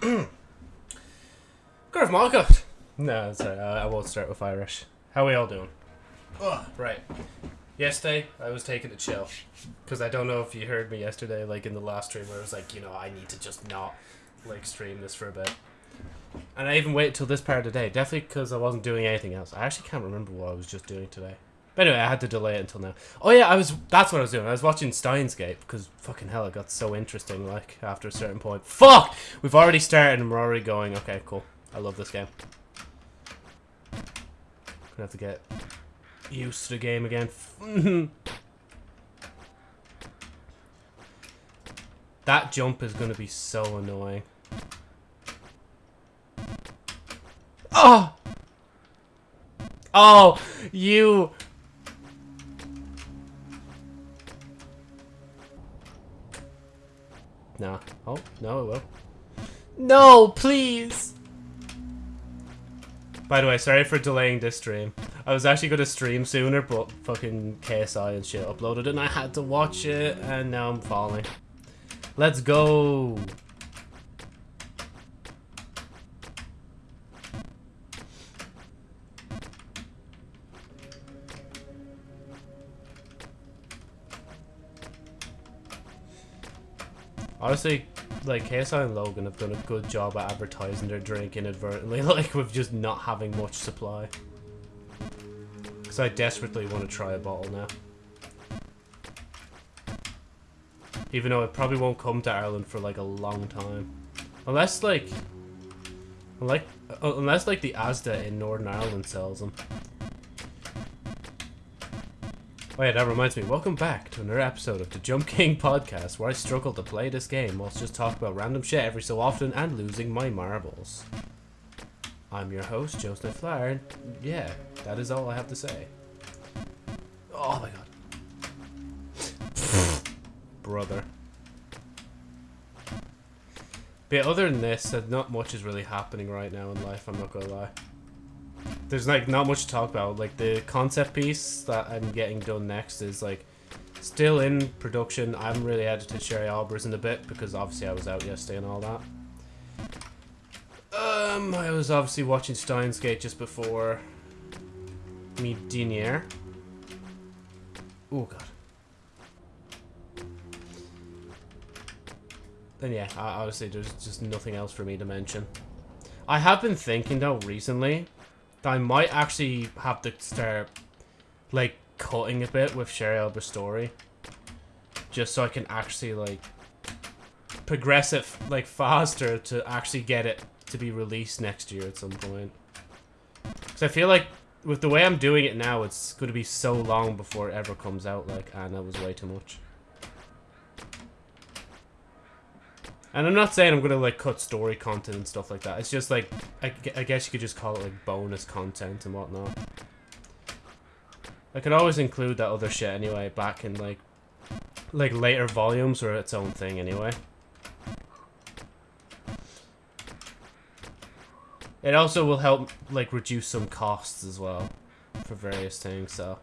Gareth Marcotte. No, sorry, I, I won't start with Irish. How we all doing? Oh, right. Yesterday, I was taking a chill. Because I don't know if you heard me yesterday, like in the last stream, where I was like, you know, I need to just not, like, stream this for a bit. And I even waited till this part of the day. Definitely because I wasn't doing anything else. I actually can't remember what I was just doing today. But anyway, I had to delay it until now. Oh yeah, I was. That's what I was doing. I was watching Steins Gate because fucking hell, it got so interesting. Like after a certain point. Fuck! We've already started and we're already going. Okay, cool. I love this game. Gonna have to get used to the game again. that jump is gonna be so annoying. Oh! Oh, you Oh, no, it will. No, please! By the way, sorry for delaying this stream. I was actually going to stream sooner, but fucking KSI and shit uploaded and I had to watch it, and now I'm falling. Let's go! Honestly, like KSI and Logan have done a good job at advertising their drink inadvertently, like with just not having much supply. Because I desperately want to try a bottle now. Even though it probably won't come to Ireland for like a long time. Unless like... Like, uh, unless like the Asda in Northern Ireland sells them. Oh yeah, that reminds me. Welcome back to another episode of the Jump King podcast, where I struggle to play this game whilst just talk about random shit every so often and losing my marbles. I'm your host, Joseph Flower, and yeah, that is all I have to say. Oh my god. Brother. But other than this, not much is really happening right now in life, I'm not gonna lie there's like not much to talk about. Like the concept piece that I'm getting done next is like still in production. I haven't really edited Sherry Albers in a bit because obviously I was out yesterday and all that. Um, I was obviously watching Steins Gate just before me diner. Oh god. Then yeah, obviously there's just nothing else for me to mention. I have been thinking though recently I might actually have to start, like, cutting a bit with Sherry story. Just so I can actually, like, progress it, like, faster to actually get it to be released next year at some point. Because I feel like with the way I'm doing it now, it's going to be so long before it ever comes out, like, and that was way too much. And I'm not saying I'm gonna like cut story content and stuff like that. It's just like I, I guess you could just call it like bonus content and whatnot. I could always include that other shit anyway back in like like later volumes or its own thing anyway. It also will help like reduce some costs as well for various things, so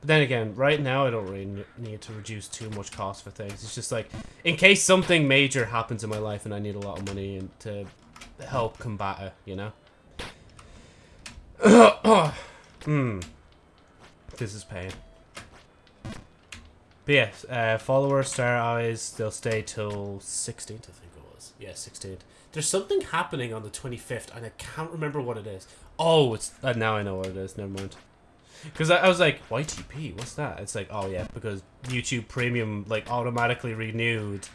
but then again, right now I don't really need to reduce too much cost for things. It's just like, in case something major happens in my life and I need a lot of money and to help combat it, you know? Hmm. This is pain. But yes, uh, followers, star eyes, they'll stay till 16th, I think it was. Yeah, 16th. There's something happening on the 25th, and I can't remember what it is. Oh, it's uh, now I know what it is. Never mind. Because I, I, was like, YTP, what's that? It's like, oh yeah, because YouTube Premium like automatically renewed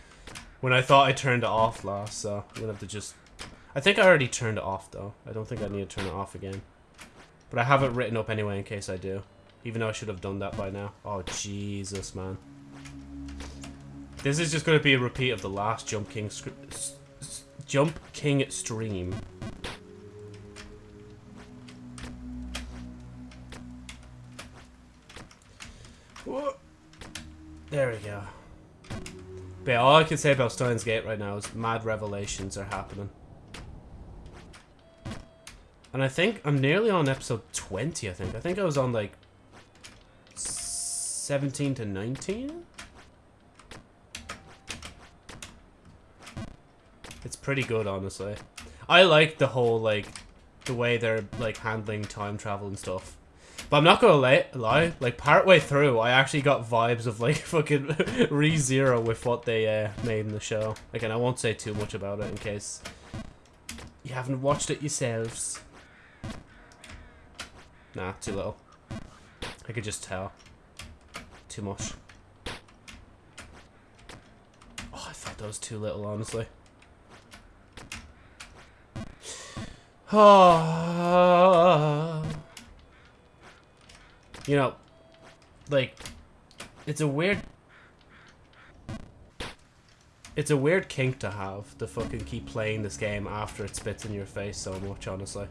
when I thought I turned it off last, so I'm gonna have to just... I think I already turned it off though. I don't think I need to turn it off again. But I have it written up anyway in case I do. Even though I should have done that by now. Oh, Jesus, man. This is just going to be a repeat of the last Jump King Jump King stream. There we go. But all I can say about Steins Gate right now is mad revelations are happening. And I think I'm nearly on episode 20, I think. I think I was on like 17 to 19? It's pretty good, honestly. I like the whole, like, the way they're, like, handling time travel and stuff. But I'm not gonna lie, lie, like, partway through, I actually got vibes of, like, fucking Re-Zero with what they uh, made in the show. Again, I won't say too much about it in case you haven't watched it yourselves. Nah, too little. I could just tell. Too much. Oh, I thought that was too little, honestly. Oh. You know, like, it's a weird... It's a weird kink to have, to fucking keep playing this game after it spits in your face so much, honestly.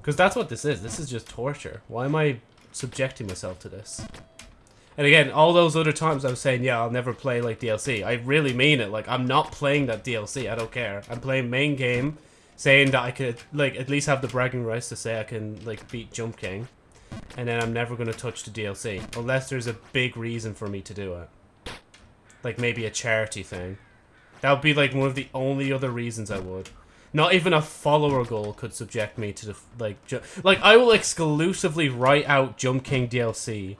Because that's what this is. This is just torture. Why am I subjecting myself to this? And again, all those other times I was saying, yeah, I'll never play like DLC. I really mean it. Like, I'm not playing that DLC. I don't care. I'm playing main game, saying that I could, like, at least have the bragging rights to say I can, like, beat Jump King. And then I'm never going to touch the DLC. Unless there's a big reason for me to do it. Like, maybe a charity thing. That would be, like, one of the only other reasons I would. Not even a follower goal could subject me to the, like, like, I will exclusively write out Jump King DLC.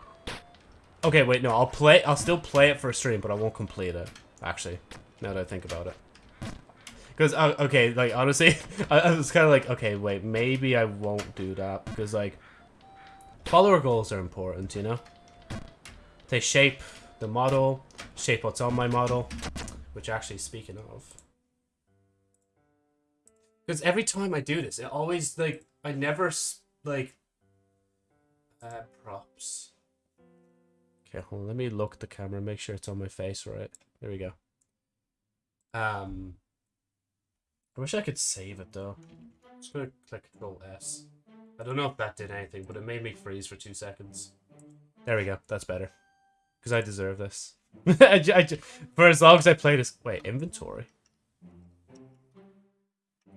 Okay, wait, no, I'll play, I'll still play it for a stream, but I won't complete it, actually, now that I think about it. Because, uh, okay, like, honestly, I, I was kind of like, okay, wait, maybe I won't do that, because, like, follower goals are important, you know? They shape the model, shape what's on my model, which actually, speaking of, because every time I do this, it always, like, I never, like, uh, props. Okay, hold on, let me look at the camera, make sure it's on my face right. There we go. Um, I wish I could save it, though. I'm just gonna click Control S. I don't know if that did anything, but it made me freeze for two seconds. There we go, that's better. Because I deserve this. For as long as I play this... Wait, inventory?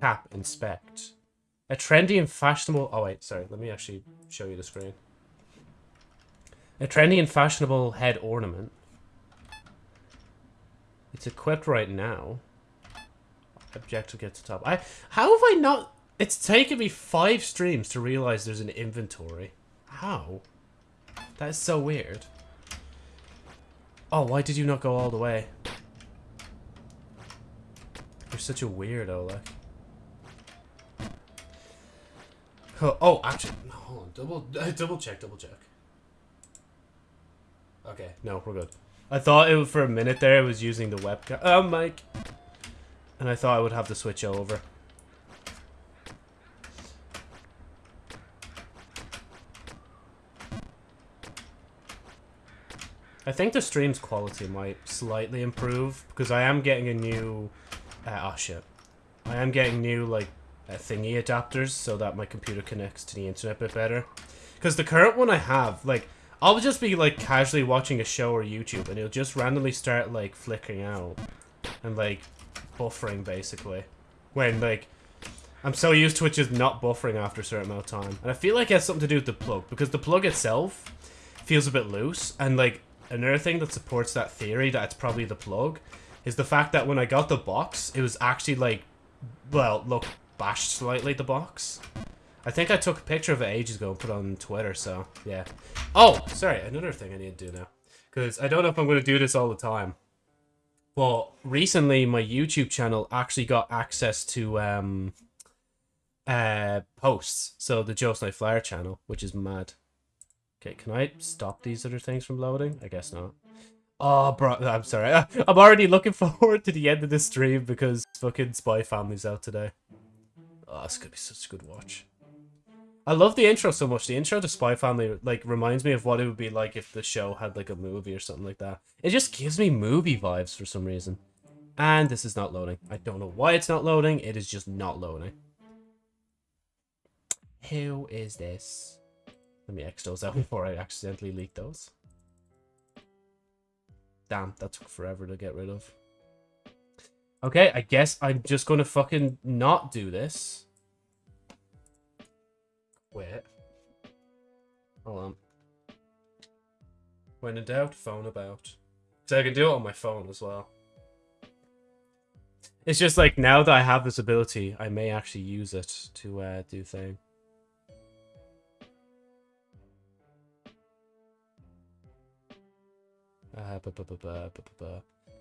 Tap, inspect. A trendy and fashionable... Oh, wait, sorry. Let me actually show you the screen. A trendy and fashionable head ornament. It's equipped right now. Objective get to top. I How have I not... It's taken me five streams to realize there's an inventory. How? That is so weird. Oh, why did you not go all the way? You're such a weirdo, like. Oh, oh, actually, hold on. Double, uh, double check, double check. Okay, no, we're good. I thought it was, for a minute there it was using the webcam. Oh, mic. And I thought I would have to switch over. I think the stream's quality might slightly improve because I am getting a new... Uh, oh, shit. I am getting new, like, uh, thingy adapters so that my computer connects to the internet a bit better. Because the current one I have, like, I'll just be, like, casually watching a show or YouTube and it'll just randomly start, like, flickering out. And, like, buffering, basically. When, like, I'm so used to it just not buffering after a certain amount of time. And I feel like it has something to do with the plug. Because the plug itself feels a bit loose. And, like, another thing that supports that theory that it's probably the plug is the fact that when I got the box, it was actually, like, well, look, bashed slightly, the box. I think I took a picture of it ages ago and put it on Twitter, so, yeah. Oh, sorry, another thing I need to do now. Because I don't know if I'm going to do this all the time. But recently, my YouTube channel actually got access to um, uh, posts. So the Joe Night Flyer channel, which is mad. Okay, can I stop these other things from loading? I guess not. Oh, bro, I'm sorry. I'm already looking forward to the end of this stream because fucking Spy Family's out today. Oh, it's gonna be such a good watch. I love the intro so much. The intro to Spy Family like reminds me of what it would be like if the show had like a movie or something like that. It just gives me movie vibes for some reason. And this is not loading. I don't know why it's not loading. It is just not loading. Who is this? Let me X those out before I accidentally leak those. Damn, that took forever to get rid of. Okay, I guess I'm just gonna fucking not do this. Wait. Hold on. When in doubt, phone about. So I can do it on my phone as well. It's just like now that I have this ability, I may actually use it to uh, do thing. Uh.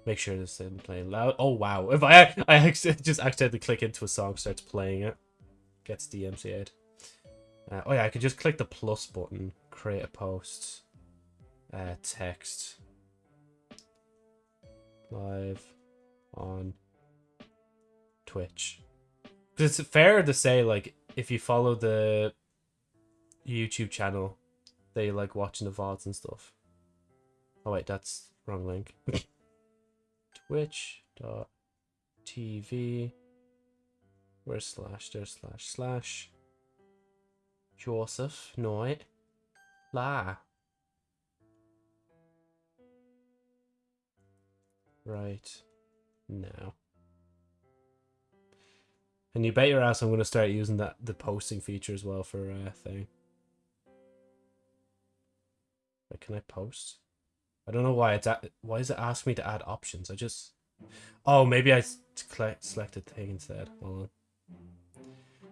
Make sure this isn't playing loud. Oh wow! If I I just accidentally click into a song, starts playing it, gets DMCA'd. Uh, oh yeah, I could just click the plus button, create a post, uh, text, live, on Twitch. Because it's fair to say, like, if you follow the YouTube channel, they like watching the VODs and stuff. Oh wait, that's wrong link. Twitch dot TV. Where's slash? There's slash slash. Joseph Knight. La. Right. now. And you bet your ass I'm going to start using that the posting feature as well for uh, thing. Can I post? I don't know why it's at, why is it asking me to add options? I just oh maybe I select selected thing instead. Hold on.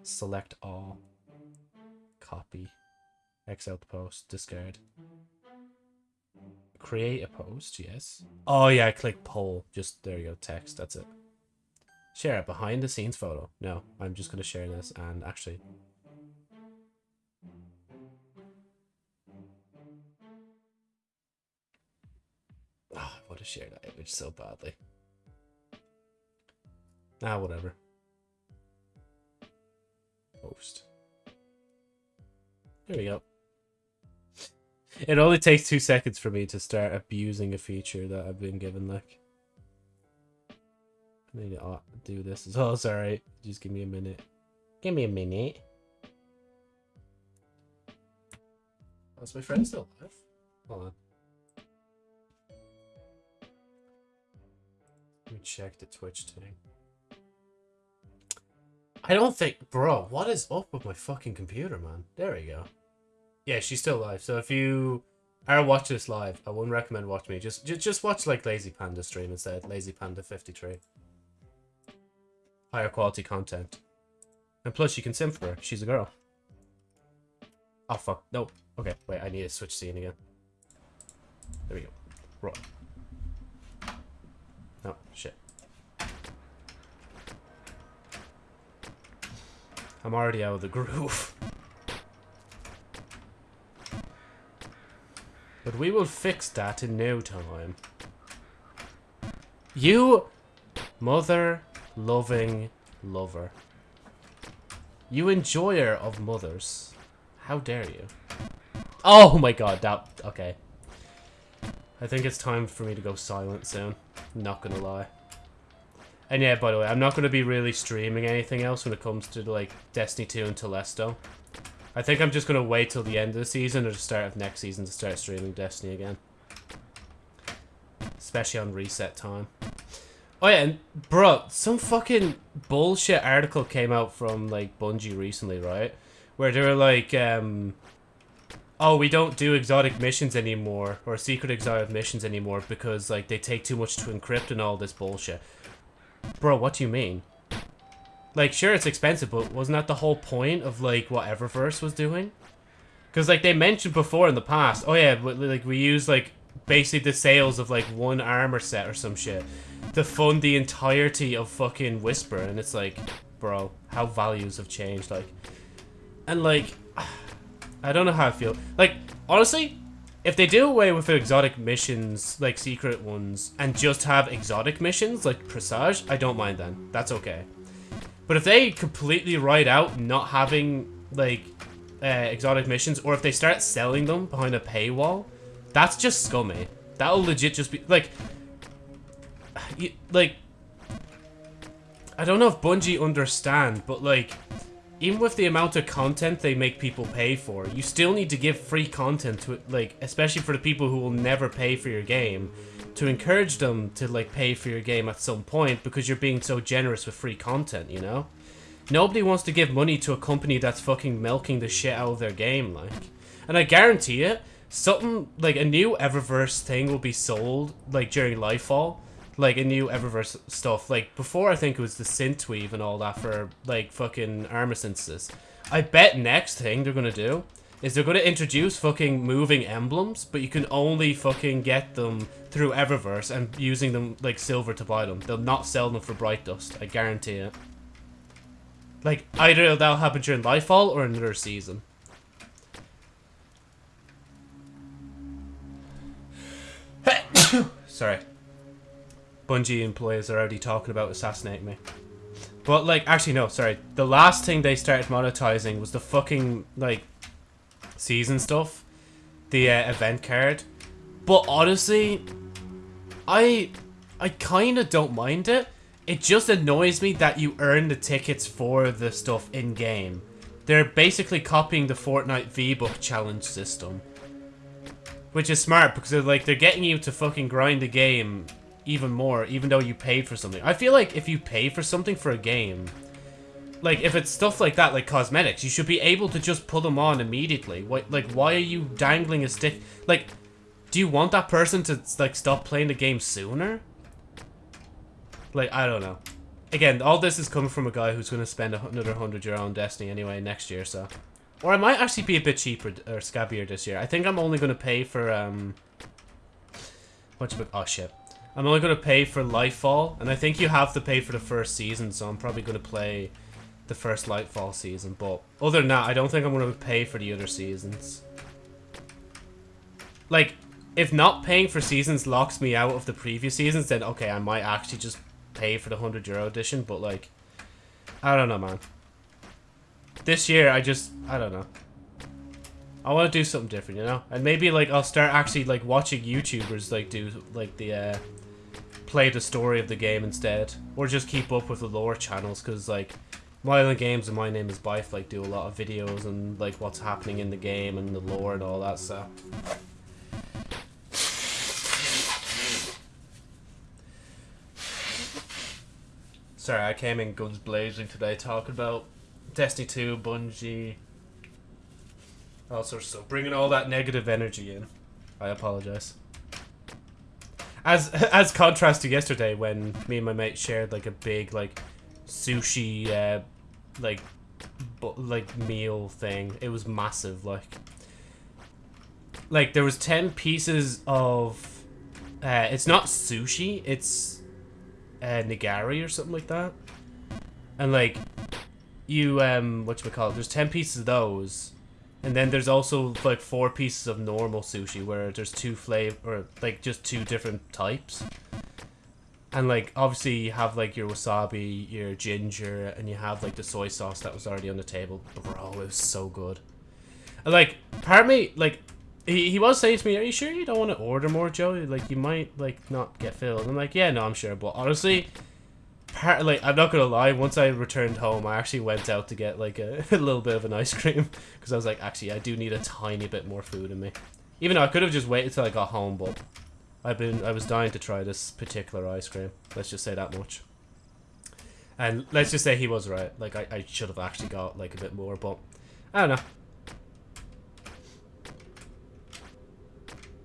Select all. Copy. X out the post. Discard. Create a post. Yes. Oh yeah, click poll. Just there you go. Text. That's it. Share a behind the scenes photo. No, I'm just gonna share this and actually. Oh, I want to share that image so badly. Ah, whatever. Post. There we go. It only takes two seconds for me to start abusing a feature that I've been given, like. I need to uh, do this as well. Sorry. Just give me a minute. Give me a minute. Is my friend still alive? Hold on. Let me check the Twitch thing. I don't think... Bro, what is up with my fucking computer, man? There we go. Yeah, she's still alive. So if you are watching this live, I wouldn't recommend watching me. Just, just, just watch like Lazy Panda stream instead. Lazy Panda 53 higher quality content. And plus, you can sim for her. She's a girl. Oh, fuck. No. Okay, wait. I need to switch scene again. There we go. Right. No, shit. I'm already out of the groove. But we will fix that in no time. You mother loving lover. You enjoyer of mothers. How dare you? Oh my god, that... Okay. I think it's time for me to go silent soon. Not gonna lie. And yeah, by the way, I'm not gonna be really streaming anything else when it comes to, like, Destiny 2 and Telesto. I think I'm just gonna wait till the end of the season or the start of next season to start streaming Destiny again. Especially on reset time. Oh yeah, and bro, some fucking bullshit article came out from like Bungie recently, right? Where they were like, um, oh, we don't do exotic missions anymore or secret exotic missions anymore because like they take too much to encrypt and all this bullshit. Bro, what do you mean? Like, sure, it's expensive, but wasn't that the whole point of like what Eververse was doing? Because like they mentioned before in the past, oh yeah, but, like we use like basically the sales of like one armor set or some shit to fund the entirety of fucking Whisper, and it's like, bro, how values have changed, like, and like, I don't know how I feel. Like, honestly, if they do away with exotic missions, like secret ones, and just have exotic missions, like Presage, I don't mind then. That's okay. But if they completely ride out not having, like, uh, exotic missions, or if they start selling them behind a paywall, that's just scummy. That'll legit just be, like, you, like, I don't know if Bungie understand, but like, even with the amount of content they make people pay for, you still need to give free content to it, like, especially for the people who will never pay for your game, to encourage them to like pay for your game at some point because you're being so generous with free content, you know? Nobody wants to give money to a company that's fucking milking the shit out of their game, like. And I guarantee it, something like a new Eververse thing will be sold like during Lightfall like a new Eververse stuff. Like before, I think it was the synthweave and all that for like fucking armor. I bet next thing they're gonna do is they're gonna introduce fucking moving emblems, but you can only fucking get them through Eververse and using them like silver to buy them. They'll not sell them for Bright Dust. I guarantee it. Like either that'll happen during Lightfall or another season. Sorry. Bungie employees are already talking about assassinating me. But, like, actually, no, sorry. The last thing they started monetizing was the fucking, like, season stuff. The uh, event card. But, honestly, I, I kind of don't mind it. It just annoys me that you earn the tickets for the stuff in-game. They're basically copying the Fortnite V-Buck challenge system. Which is smart, because they're, like, they're getting you to fucking grind the game even more, even though you paid for something. I feel like if you pay for something for a game, like, if it's stuff like that, like cosmetics, you should be able to just put them on immediately. Like, why are you dangling a stick? Like, do you want that person to, like, stop playing the game sooner? Like, I don't know. Again, all this is coming from a guy who's going to spend another 100 euro on Destiny anyway next year, so... Or I might actually be a bit cheaper, or scabbier this year. I think I'm only going to pay for, um... What's it? Oh, shit. I'm only going to pay for Lightfall, and I think you have to pay for the first season, so I'm probably going to play the first Lightfall season. But other than that, I don't think I'm going to pay for the other seasons. Like, if not paying for seasons locks me out of the previous seasons, then okay, I might actually just pay for the 100 euro edition, but like, I don't know, man. This year, I just, I don't know. I want to do something different, you know? And maybe, like, I'll start actually, like, watching YouTubers, like, do, like, the, uh, play the story of the game instead. Or just keep up with the lore channels, because, like, Myelin Games and My Name is Byf, like, do a lot of videos and, like, what's happening in the game and the lore and all that stuff. Sorry, I came in guns blazing today talking about Destiny 2, Bungie, all sorts of stuff. Bringing all that negative energy in. I apologize. As as contrast to yesterday when me and my mate shared like a big like sushi uh, like like meal thing. It was massive like like there was 10 pieces of uh, it's not sushi, it's uh, nigiri or something like that. And like you um what you call it? There's 10 pieces of those and then there's also like four pieces of normal sushi where there's two flavor or like just two different types. And like obviously you have like your wasabi, your ginger, and you have like the soy sauce that was already on the table. Bro, it was so good. And, like part me like he, he was saying to me, "Are you sure you don't want to order more, Joe? Like you might like not get filled." I'm like, "Yeah, no, I'm sure." But honestly, part like I'm not gonna lie. Once I returned home, I actually went out to get like a, a little bit of an ice cream because I was like, actually, I do need a tiny bit more food in me. Even though I could have just waited till I got home, but I've been I was dying to try this particular ice cream. Let's just say that much. And let's just say he was right. Like I, I should have actually got like a bit more, but I don't know.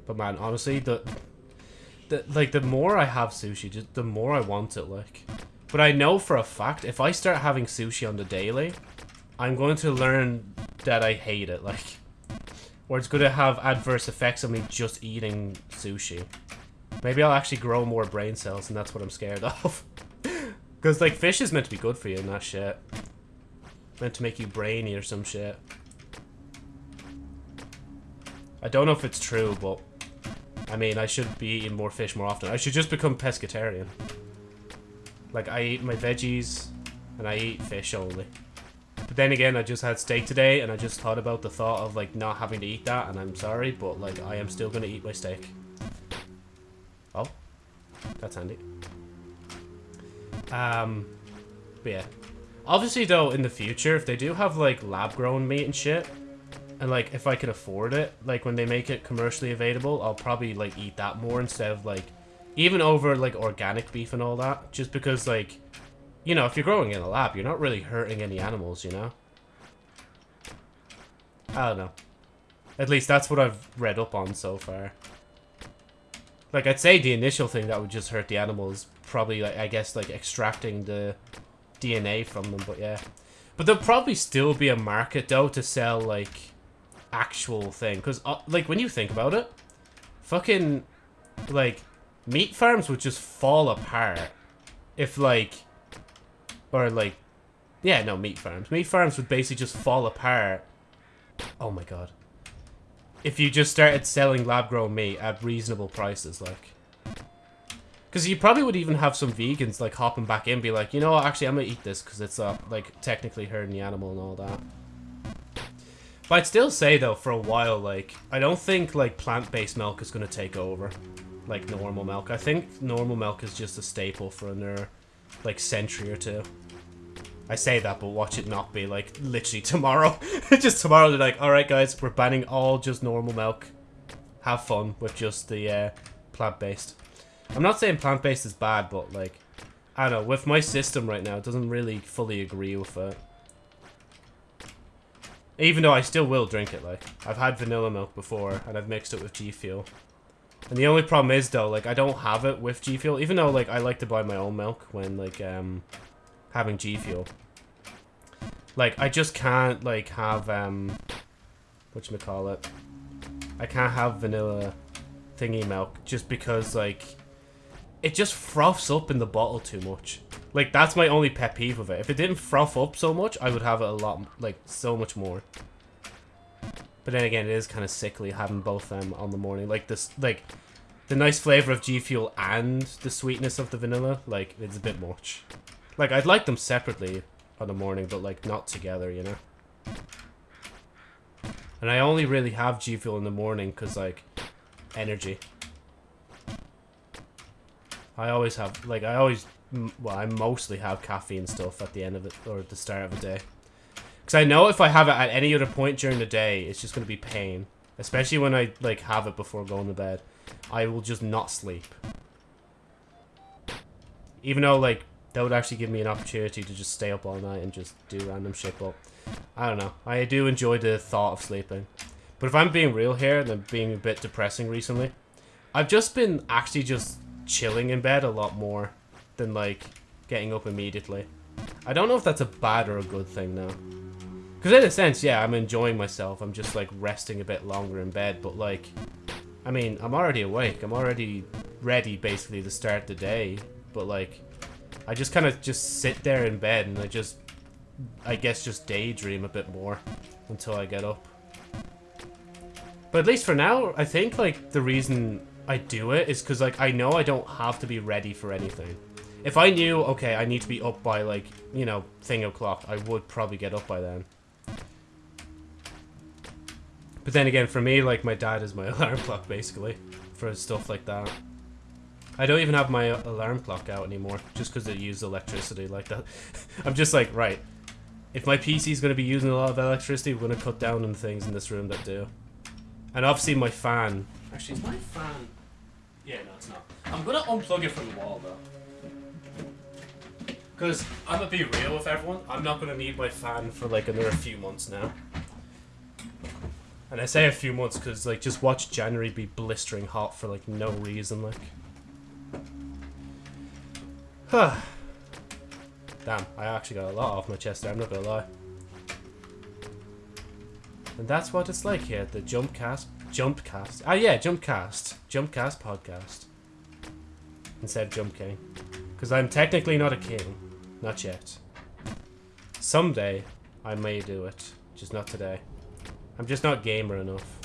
But man, honestly, the, the like the more I have sushi, just the more I want it. Like, but I know for a fact, if I start having sushi on the daily, I'm going to learn that I hate it, like. Or it's to have adverse effects on me just eating sushi. Maybe I'll actually grow more brain cells, and that's what I'm scared of. Because, like, fish is meant to be good for you and that shit. Meant to make you brainy or some shit. I don't know if it's true, but... I mean, I should be eating more fish more often. I should just become pescatarian. Like, I eat my veggies, and I eat fish only. But then again, I just had steak today, and I just thought about the thought of, like, not having to eat that, and I'm sorry, but, like, I am still gonna eat my steak. Oh. That's handy. Um, but yeah. Obviously, though, in the future, if they do have, like, lab-grown meat and shit, and, like, if I can afford it, like, when they make it commercially available, I'll probably, like, eat that more instead of, like, even over, like, organic beef and all that. Just because, like, you know, if you're growing in a lab, you're not really hurting any animals, you know? I don't know. At least that's what I've read up on so far. Like, I'd say the initial thing that would just hurt the animals, probably, like, I guess, like, extracting the DNA from them, but yeah. But there'll probably still be a market, though, to sell, like, actual thing. Because, uh, like, when you think about it, fucking, like, meat farms would just fall apart if, like, or, like, yeah, no, meat farms. Meat farms would basically just fall apart. Oh my god. If you just started selling lab-grown meat at reasonable prices, like. Because you probably would even have some vegans, like, hopping back in be like, you know what, actually, I'm gonna eat this because it's, uh, like, technically hurting the animal and all that. But I'd still say, though, for a while, like, I don't think, like, plant-based milk is to take over, like, normal milk. I think normal milk is just a staple for another, like, century or two. I say that, but watch it not be, like, literally tomorrow. just tomorrow, they're like, alright, guys, we're banning all just normal milk. Have fun with just the, uh, plant-based. I'm not saying plant-based is bad, but, like, I don't know, with my system right now, it doesn't really fully agree with it. Even though I still will drink it, like. I've had vanilla milk before, and I've mixed it with G Fuel. And the only problem is, though, like, I don't have it with G Fuel, even though, like, I like to buy my own milk when, like, um, having G Fuel. Like, I just can't, like, have, um, whatchamacallit. I call it? I can't have vanilla thingy milk just because, like, it just froths up in the bottle too much. Like, that's my only pet peeve of it. If it didn't froth up so much, I would have it a lot, like, so much more. But then again, it is kind of sickly having both them on the morning. Like, this, like, the nice flavor of G Fuel and the sweetness of the vanilla, like, it's a bit much. Like, I'd like them separately on the morning, but, like, not together, you know? And I only really have G Fuel in the morning because, like, energy. I always have, like, I always well, I mostly have caffeine stuff at the end of it, or at the start of the day. Because I know if I have it at any other point during the day, it's just going to be pain. Especially when I, like, have it before going to bed. I will just not sleep. Even though, like, that would actually give me an opportunity to just stay up all night and just do random shit, but... I don't know. I do enjoy the thought of sleeping. But if I'm being real here, and I'm being a bit depressing recently, I've just been actually just chilling in bed a lot more than like getting up immediately. I don't know if that's a bad or a good thing now. Because in a sense, yeah, I'm enjoying myself. I'm just like resting a bit longer in bed. But like, I mean, I'm already awake. I'm already ready basically to start the day. But like, I just kind of just sit there in bed and I just, I guess just daydream a bit more until I get up. But at least for now, I think like the reason I do it is because like I know I don't have to be ready for anything. If I knew, okay, I need to be up by, like, you know, thing o'clock, I would probably get up by then. But then again, for me, like, my dad is my alarm clock, basically, for stuff like that. I don't even have my alarm clock out anymore, just because it uses electricity like that. I'm just like, right, if my PC is going to be using a lot of electricity, we're going to cut down on things in this room that do. And obviously my fan... Actually, is my fan... Yeah, no, it's not. I'm going to unplug it from the wall, though. Because I'm gonna be real with everyone. I'm not gonna need my fan for like another few months now. And I say a few months because like just watch January be blistering hot for like no reason like. Huh. Damn, I actually got a lot off my chest there, I'm not gonna lie. And that's what it's like here the jump the jump cast. Ah yeah, jump cast. Jump cast podcast. Instead of Jump King. Because I'm technically not a king. Not yet. Someday, I may do it. Just not today. I'm just not gamer enough.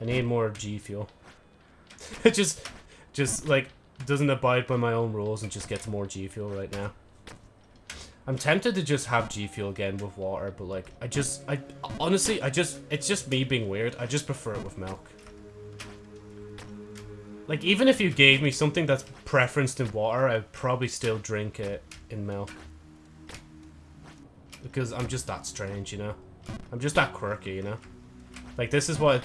I need more G Fuel. it just, just, like, doesn't abide by my own rules and just gets more G Fuel right now. I'm tempted to just have G Fuel again with water, but, like, I just, I, honestly, I just, it's just me being weird. I just prefer it with milk. Like, even if you gave me something that's preferenced in water, I'd probably still drink it in milk. Because I'm just that strange, you know? I'm just that quirky, you know? Like, this is what...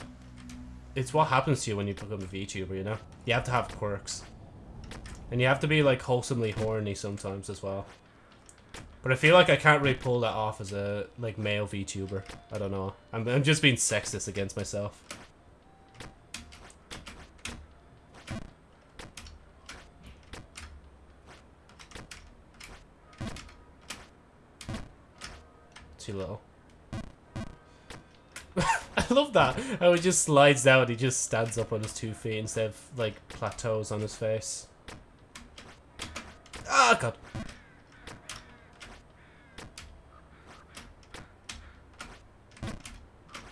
It's what happens to you when you become a VTuber, you know? You have to have quirks. And you have to be, like, wholesomely horny sometimes as well. But I feel like I can't really pull that off as a, like, male VTuber. I don't know. I'm, I'm just being sexist against myself. Too little. I love that. How he just slides down. He just stands up on his two feet instead of like plateaus on his face. Ah, oh, God.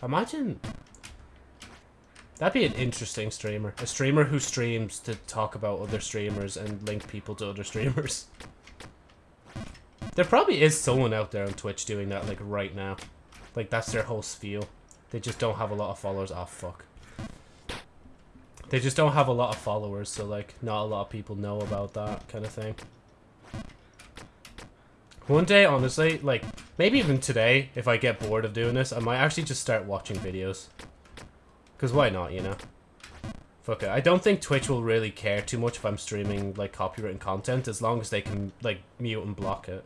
Imagine That'd be an interesting streamer. A streamer who streams to talk about other streamers and link people to other streamers. There probably is someone out there on Twitch doing that, like, right now. Like, that's their whole spiel. They just don't have a lot of followers. Oh, fuck. They just don't have a lot of followers, so, like, not a lot of people know about that kind of thing. One day, honestly, like, maybe even today, if I get bored of doing this, I might actually just start watching videos. Because why not, you know? Fuck it. I don't think Twitch will really care too much if I'm streaming, like, copywritten content, as long as they can, like, mute and block it.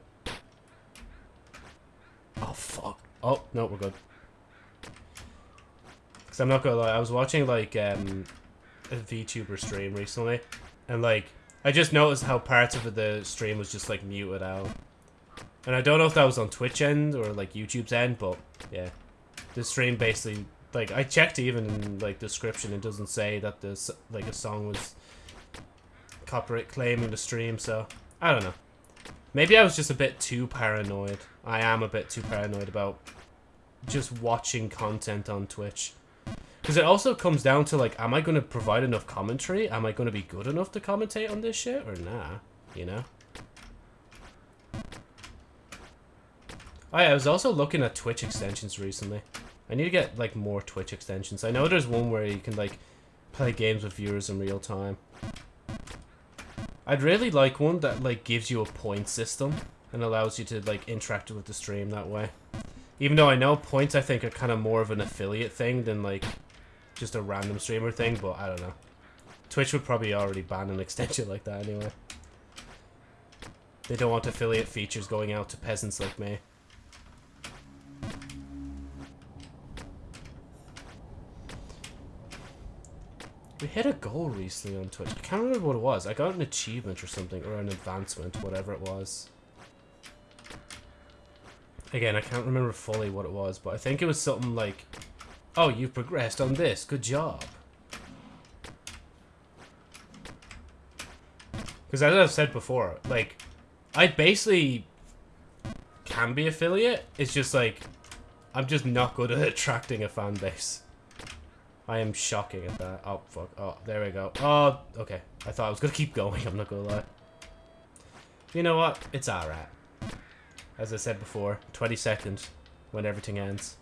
Oh, fuck. Oh, no, we're good. Because I'm not gonna lie, I was watching, like, um, a VTuber stream recently, and, like, I just noticed how parts of the stream was just, like, muted out. And I don't know if that was on Twitch end or, like, YouTube's end, but, yeah. The stream basically like I checked even in like description it doesn't say that this like a song was copyright claiming the stream so I don't know maybe I was just a bit too paranoid I am a bit too paranoid about just watching content on Twitch because it also comes down to like am I going to provide enough commentary am I going to be good enough to commentate on this shit or nah you know Oh, I was also looking at Twitch extensions recently. I need to get, like, more Twitch extensions. I know there's one where you can, like, play games with viewers in real time. I'd really like one that, like, gives you a point system and allows you to, like, interact with the stream that way. Even though I know points, I think, are kind of more of an affiliate thing than, like, just a random streamer thing, but I don't know. Twitch would probably already ban an extension like that anyway. They don't want affiliate features going out to peasants like me. We hit a goal recently on Twitch. I can't remember what it was. I got an achievement or something, or an advancement, whatever it was. Again, I can't remember fully what it was, but I think it was something like, Oh, you've progressed on this. Good job. Because as I've said before, like, I basically can be affiliate. It's just like, I'm just not good at attracting a fan base. I am shocking at that. Oh, fuck. Oh, there we go. Oh, okay. I thought I was going to keep going. I'm not going to lie. You know what? It's alright. As I said before, 20 seconds when everything ends.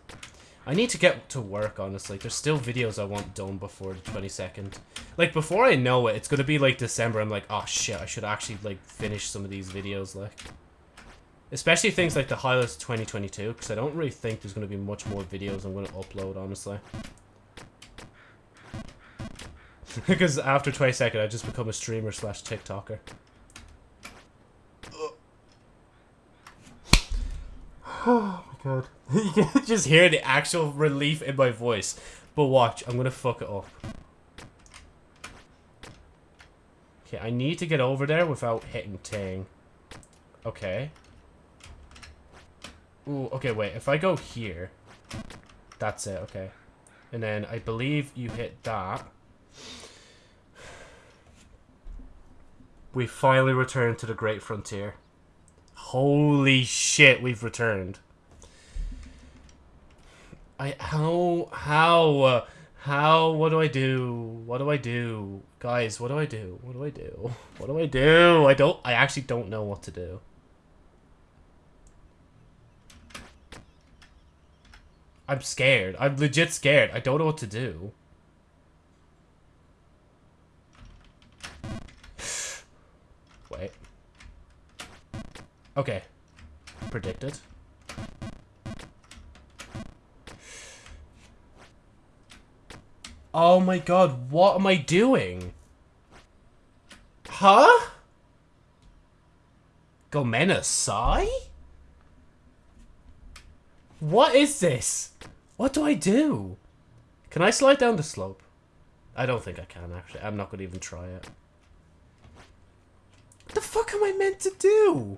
I need to get to work, honestly. There's still videos I want done before the 22nd. Like, before I know it, it's going to be, like, December. I'm like, oh, shit, I should actually, like, finish some of these videos, like. Especially things like the highlights 2022, because I don't really think there's going to be much more videos I'm going to upload, honestly. because after 22nd, I just become a streamer slash TikToker. Oh you can just hear the actual relief in my voice. But watch, I'm gonna fuck it up. Okay, I need to get over there without hitting Ting. Okay. Ooh, okay, wait. If I go here, that's it, okay. And then I believe you hit that. We finally returned to the Great Frontier. Holy shit, we've returned. I how how how what do I do? What do I do? Guys, what do I do? What do I do? What do I do? I don't I actually don't know what to do. I'm scared. I'm legit scared. I don't know what to do. Wait. Okay. Predicted. Oh my god, what am I doing? Huh? Gomena Sai? What is this? What do I do? Can I slide down the slope? I don't think I can, actually. I'm not going to even try it. What the fuck am I meant to do?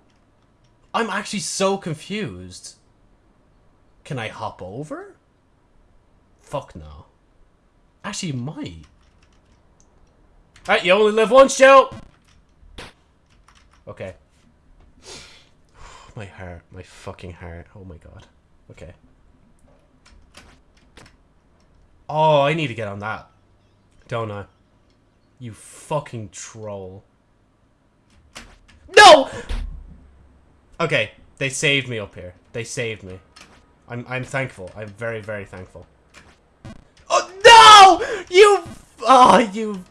I'm actually so confused. Can I hop over? Fuck no. Actually, might. Alright, you only live once, Joe! Okay. My heart. My fucking heart. Oh my god. Okay. Oh, I need to get on that. Don't I? You fucking troll. No! Okay, they saved me up here. They saved me. I'm I'm thankful. I'm very very thankful. Oh no! You oh you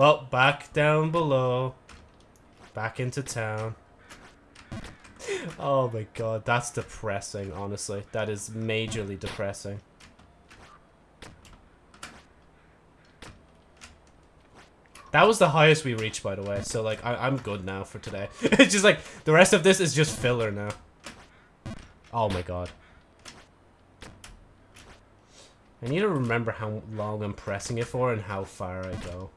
Well, back down below. Back into town. Oh my god, that's depressing, honestly. That is majorly depressing. That was the highest we reached, by the way. So, like, I am good now for today. it's just like, the rest of this is just filler now. Oh my god. I need to remember how long I'm pressing it for and how far I go.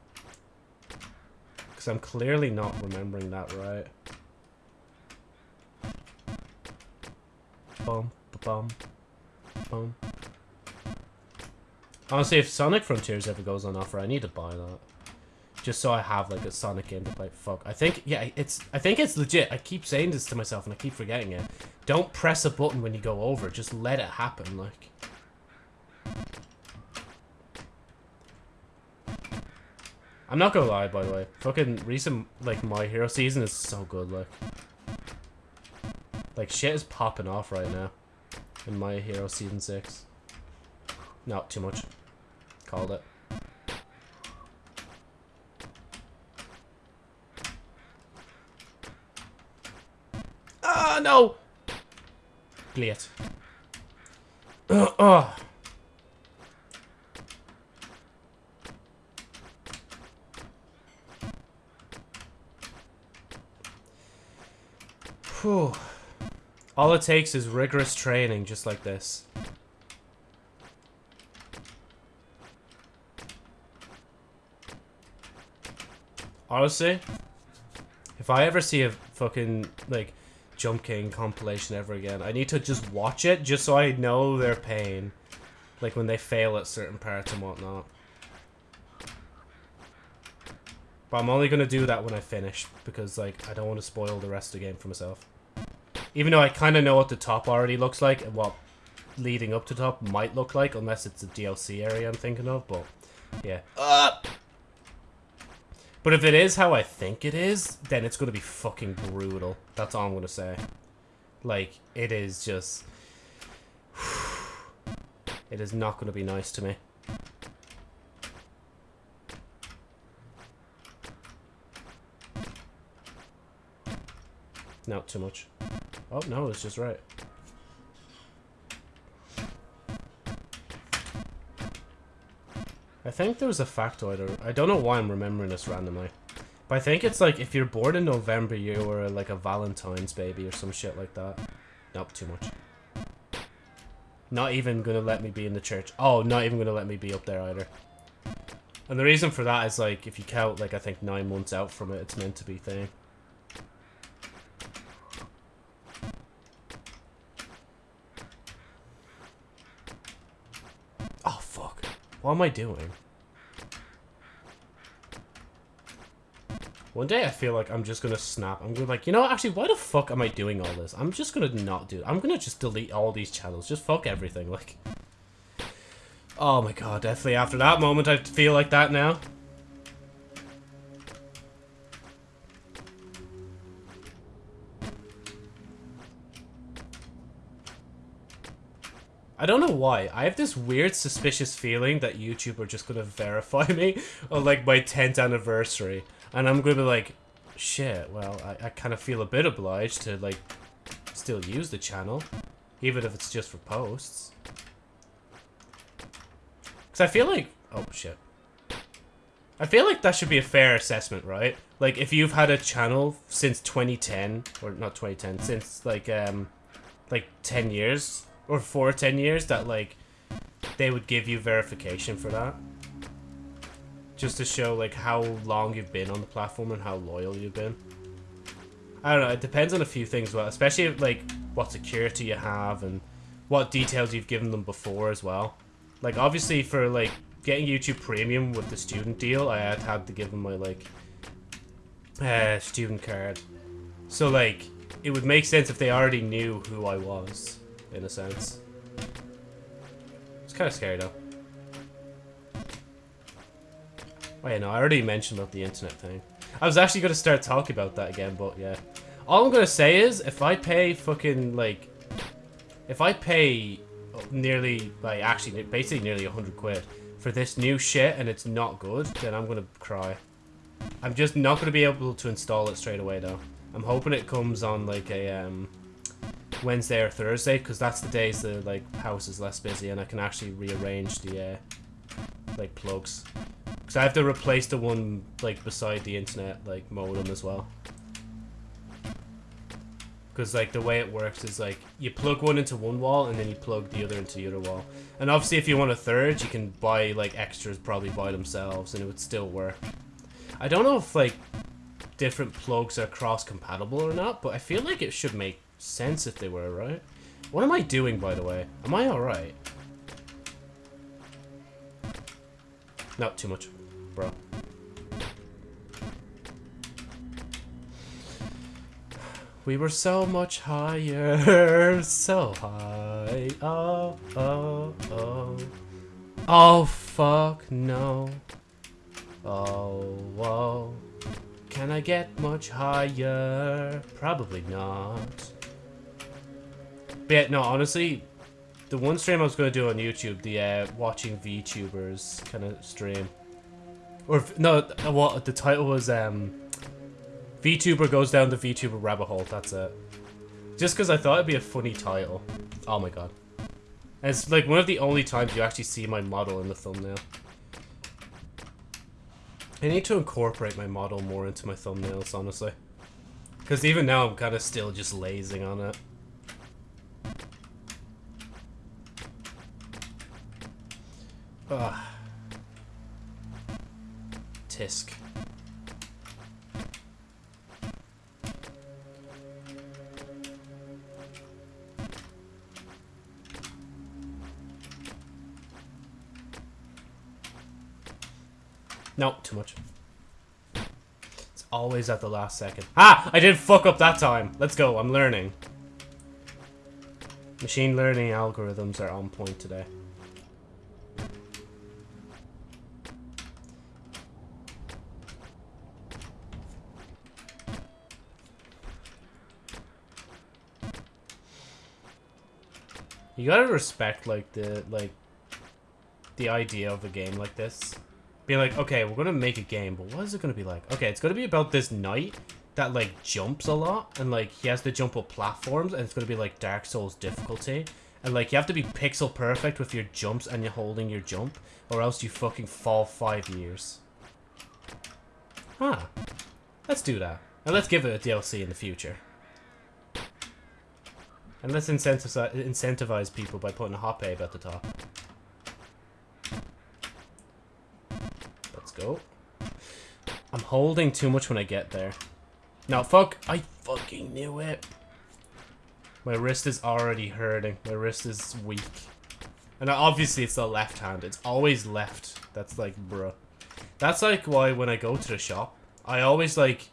Because I'm clearly not remembering that right. Bum, bum, bum. Honestly, if Sonic Frontiers ever goes on offer, I need to buy that. Just so I have like a Sonic game to play. Fuck. I think yeah, it's I think it's legit. I keep saying this to myself and I keep forgetting it. Don't press a button when you go over. Just let it happen. Like. I'm not gonna lie, by the way. Fucking recent like My Hero season is so good. Like. Like shit is popping off right now. In My Hero season six. Not too much. Called it. Ah, no! Great. Uh, uh. Whew. All it takes is rigorous training, just like this. Honestly, if I ever see a fucking, like, Jump King compilation ever again. I need to just watch it just so I know their pain. Like when they fail at certain parts and whatnot. But I'm only going to do that when I finish. Because like I don't want to spoil the rest of the game for myself. Even though I kind of know what the top already looks like. And what leading up to top might look like. Unless it's a DLC area I'm thinking of. But yeah. Uh! But if it is how I think it is, then it's going to be fucking brutal. That's all I'm going to say. Like, it is just... It is not going to be nice to me. Not too much. Oh, no, it's just right. I think there was a factoid, or I don't know why I'm remembering this randomly. But I think it's like, if you're born in November, you were like a Valentine's baby or some shit like that. Nope, too much. Not even gonna let me be in the church. Oh, not even gonna let me be up there either. And the reason for that is like, if you count like, I think nine months out from it, it's meant to be thing. Oh, fuck. What am I doing? One day I feel like I'm just gonna snap. I'm gonna like, you know, actually, why the fuck am I doing all this? I'm just gonna not do it. I'm gonna just delete all these channels. Just fuck everything. Like, oh my god, definitely after that moment I feel like that now. I don't know why. I have this weird suspicious feeling that YouTube are just gonna verify me on like my 10th anniversary. And I'm gonna be like, shit, well, I, I kind of feel a bit obliged to like still use the channel. Even if it's just for posts. Because I feel like, oh shit. I feel like that should be a fair assessment, right? Like, if you've had a channel since 2010, or not 2010, since, like, um, like, 10 years, or for 10 years that like they would give you verification for that just to show like how long you've been on the platform and how loyal you've been I don't know. It depends on a few things, well, especially like what security you have and what details you've given them before as well. Like obviously for like getting YouTube Premium with the student deal, I had had to give them my like uh, student card. So like it would make sense if they already knew who I was, in a sense. It's kind of scary though. Wait, no, I already mentioned about the internet thing. I was actually going to start talking about that again, but yeah. All I'm going to say is, if I pay fucking, like... If I pay nearly, like, actually, basically nearly 100 quid for this new shit and it's not good, then I'm going to cry. I'm just not going to be able to install it straight away, though. I'm hoping it comes on, like, a, um... Wednesday or Thursday, because that's the days the, like, house is less busy and I can actually rearrange the, uh, like, plugs. Because I have to replace the one, like, beside the internet, like, modem as well. Because, like, the way it works is, like, you plug one into one wall, and then you plug the other into the other wall. And obviously, if you want a third, you can buy, like, extras probably by themselves, and it would still work. I don't know if, like, different plugs are cross-compatible or not, but I feel like it should make sense if they were, right? What am I doing, by the way? Am I alright? Not too much, bro. We were so much higher, so high. Oh, oh, oh. Oh, fuck, no. Oh, whoa. Can I get much higher? Probably not. But yeah, no, honestly, the one stream I was going to do on YouTube, the uh, watching VTubers kind of stream. Or, no, what the title was, um, VTuber goes down the VTuber rabbit hole, that's it. Just because I thought it'd be a funny title. Oh my god. And it's like one of the only times you actually see my model in the thumbnail. I need to incorporate my model more into my thumbnails, honestly. Because even now I'm kind of still just lazing on it. Ugh. Tisk. No, too much. It's always at the last second. Ah! I did fuck up that time. Let's go. I'm learning. Machine learning algorithms are on point today. You gotta respect, like, the, like, the idea of a game like this. Be like, okay, we're gonna make a game, but what is it gonna be like? Okay, it's gonna be about this knight that, like, jumps a lot, and, like, he has to jump up platforms, and it's gonna be, like, Dark Souls difficulty. And, like, you have to be pixel perfect with your jumps and you're holding your jump, or else you fucking fall five years. Huh. Let's do that. And let's give it a DLC in the future. And let's incentivize, incentivize people by putting a hot babe at the top. Let's go. I'm holding too much when I get there. Now, fuck. I fucking knew it. My wrist is already hurting. My wrist is weak. And obviously it's the left hand. It's always left. That's like, bruh. That's like why when I go to the shop, I always like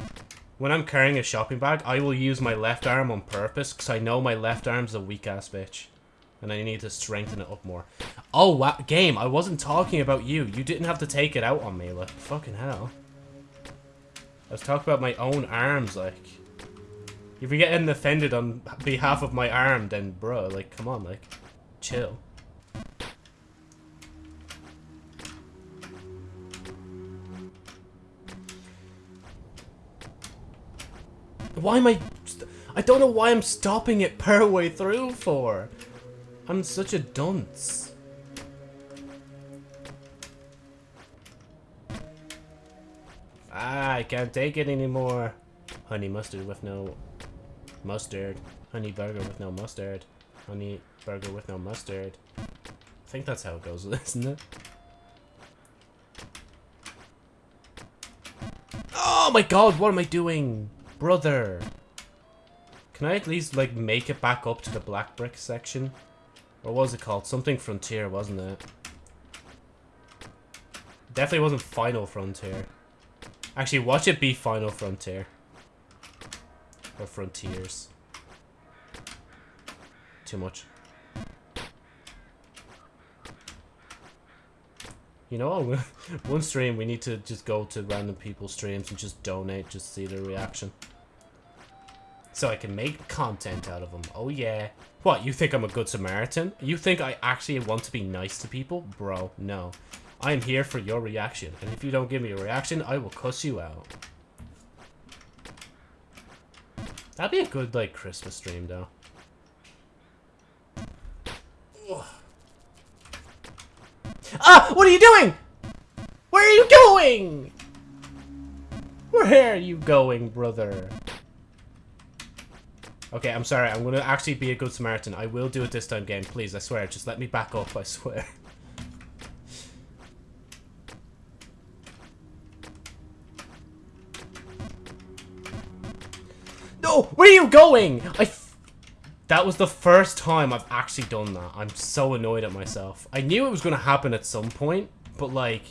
when I'm carrying a shopping bag, I will use my left arm on purpose because I know my left arm's a weak-ass bitch. And I need to strengthen it up more. Oh, wow. Game, I wasn't talking about you. You didn't have to take it out on me, like, fucking hell. I was talking about my own arms, like. If you're getting offended on behalf of my arm, then, bro, like, come on, like, chill. Why am I... I don't know why I'm stopping it per way through for. I'm such a dunce. Ah, I can't take it anymore. Honey mustard with no mustard. Honey burger with no mustard. Honey burger with no mustard. I think that's how it goes, isn't it? Oh my god, what am I doing? Brother. Can I at least, like, make it back up to the black brick section? Or was it called? Something Frontier, wasn't it? Definitely wasn't Final Frontier. Actually, watch it be Final Frontier. Or Frontiers. Too much. You know, one stream we need to just go to random people's streams and just donate, just see their reaction. So I can make content out of them. Oh yeah. What, you think I'm a good Samaritan? You think I actually want to be nice to people? Bro, no. I am here for your reaction. And if you don't give me a reaction, I will cuss you out. That'd be a good, like, Christmas stream, though. Ah! What are you doing? Where are you going? Where are you going, brother? Okay, I'm sorry. I'm going to actually be a good Samaritan. I will do it this time, game. Please, I swear. Just let me back up, I swear. No! Where are you going? I... that was the first time I've actually done that. I'm so annoyed at myself. I knew it was going to happen at some point, but, like,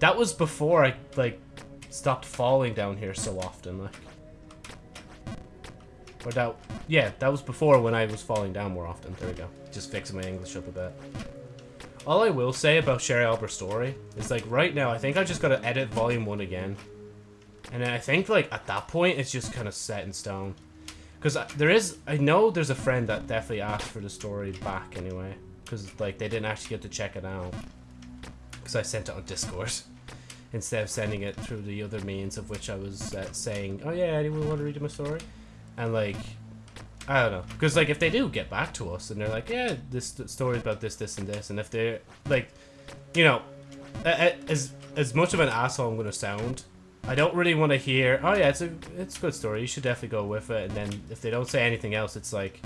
that was before I, like, stopped falling down here so often, like. Or that, yeah, that was before when I was falling down more often. There we go. Just fixing my English up a bit. All I will say about Sherry Albert story is like right now, I think I just gotta edit volume one again. And I think like at that point, it's just kind of set in stone. Because there is, I know there's a friend that definitely asked for the story back anyway. Because like they didn't actually get to check it out. Because I sent it on Discord. Instead of sending it through the other means of which I was uh, saying, oh yeah, anyone want to read my story? And like, I don't know, because like if they do get back to us and they're like, yeah, this story about this, this, and this, and if they're like, you know, as as much of an asshole I'm gonna sound, I don't really want to hear. Oh yeah, it's a it's a good story. You should definitely go with it. And then if they don't say anything else, it's like,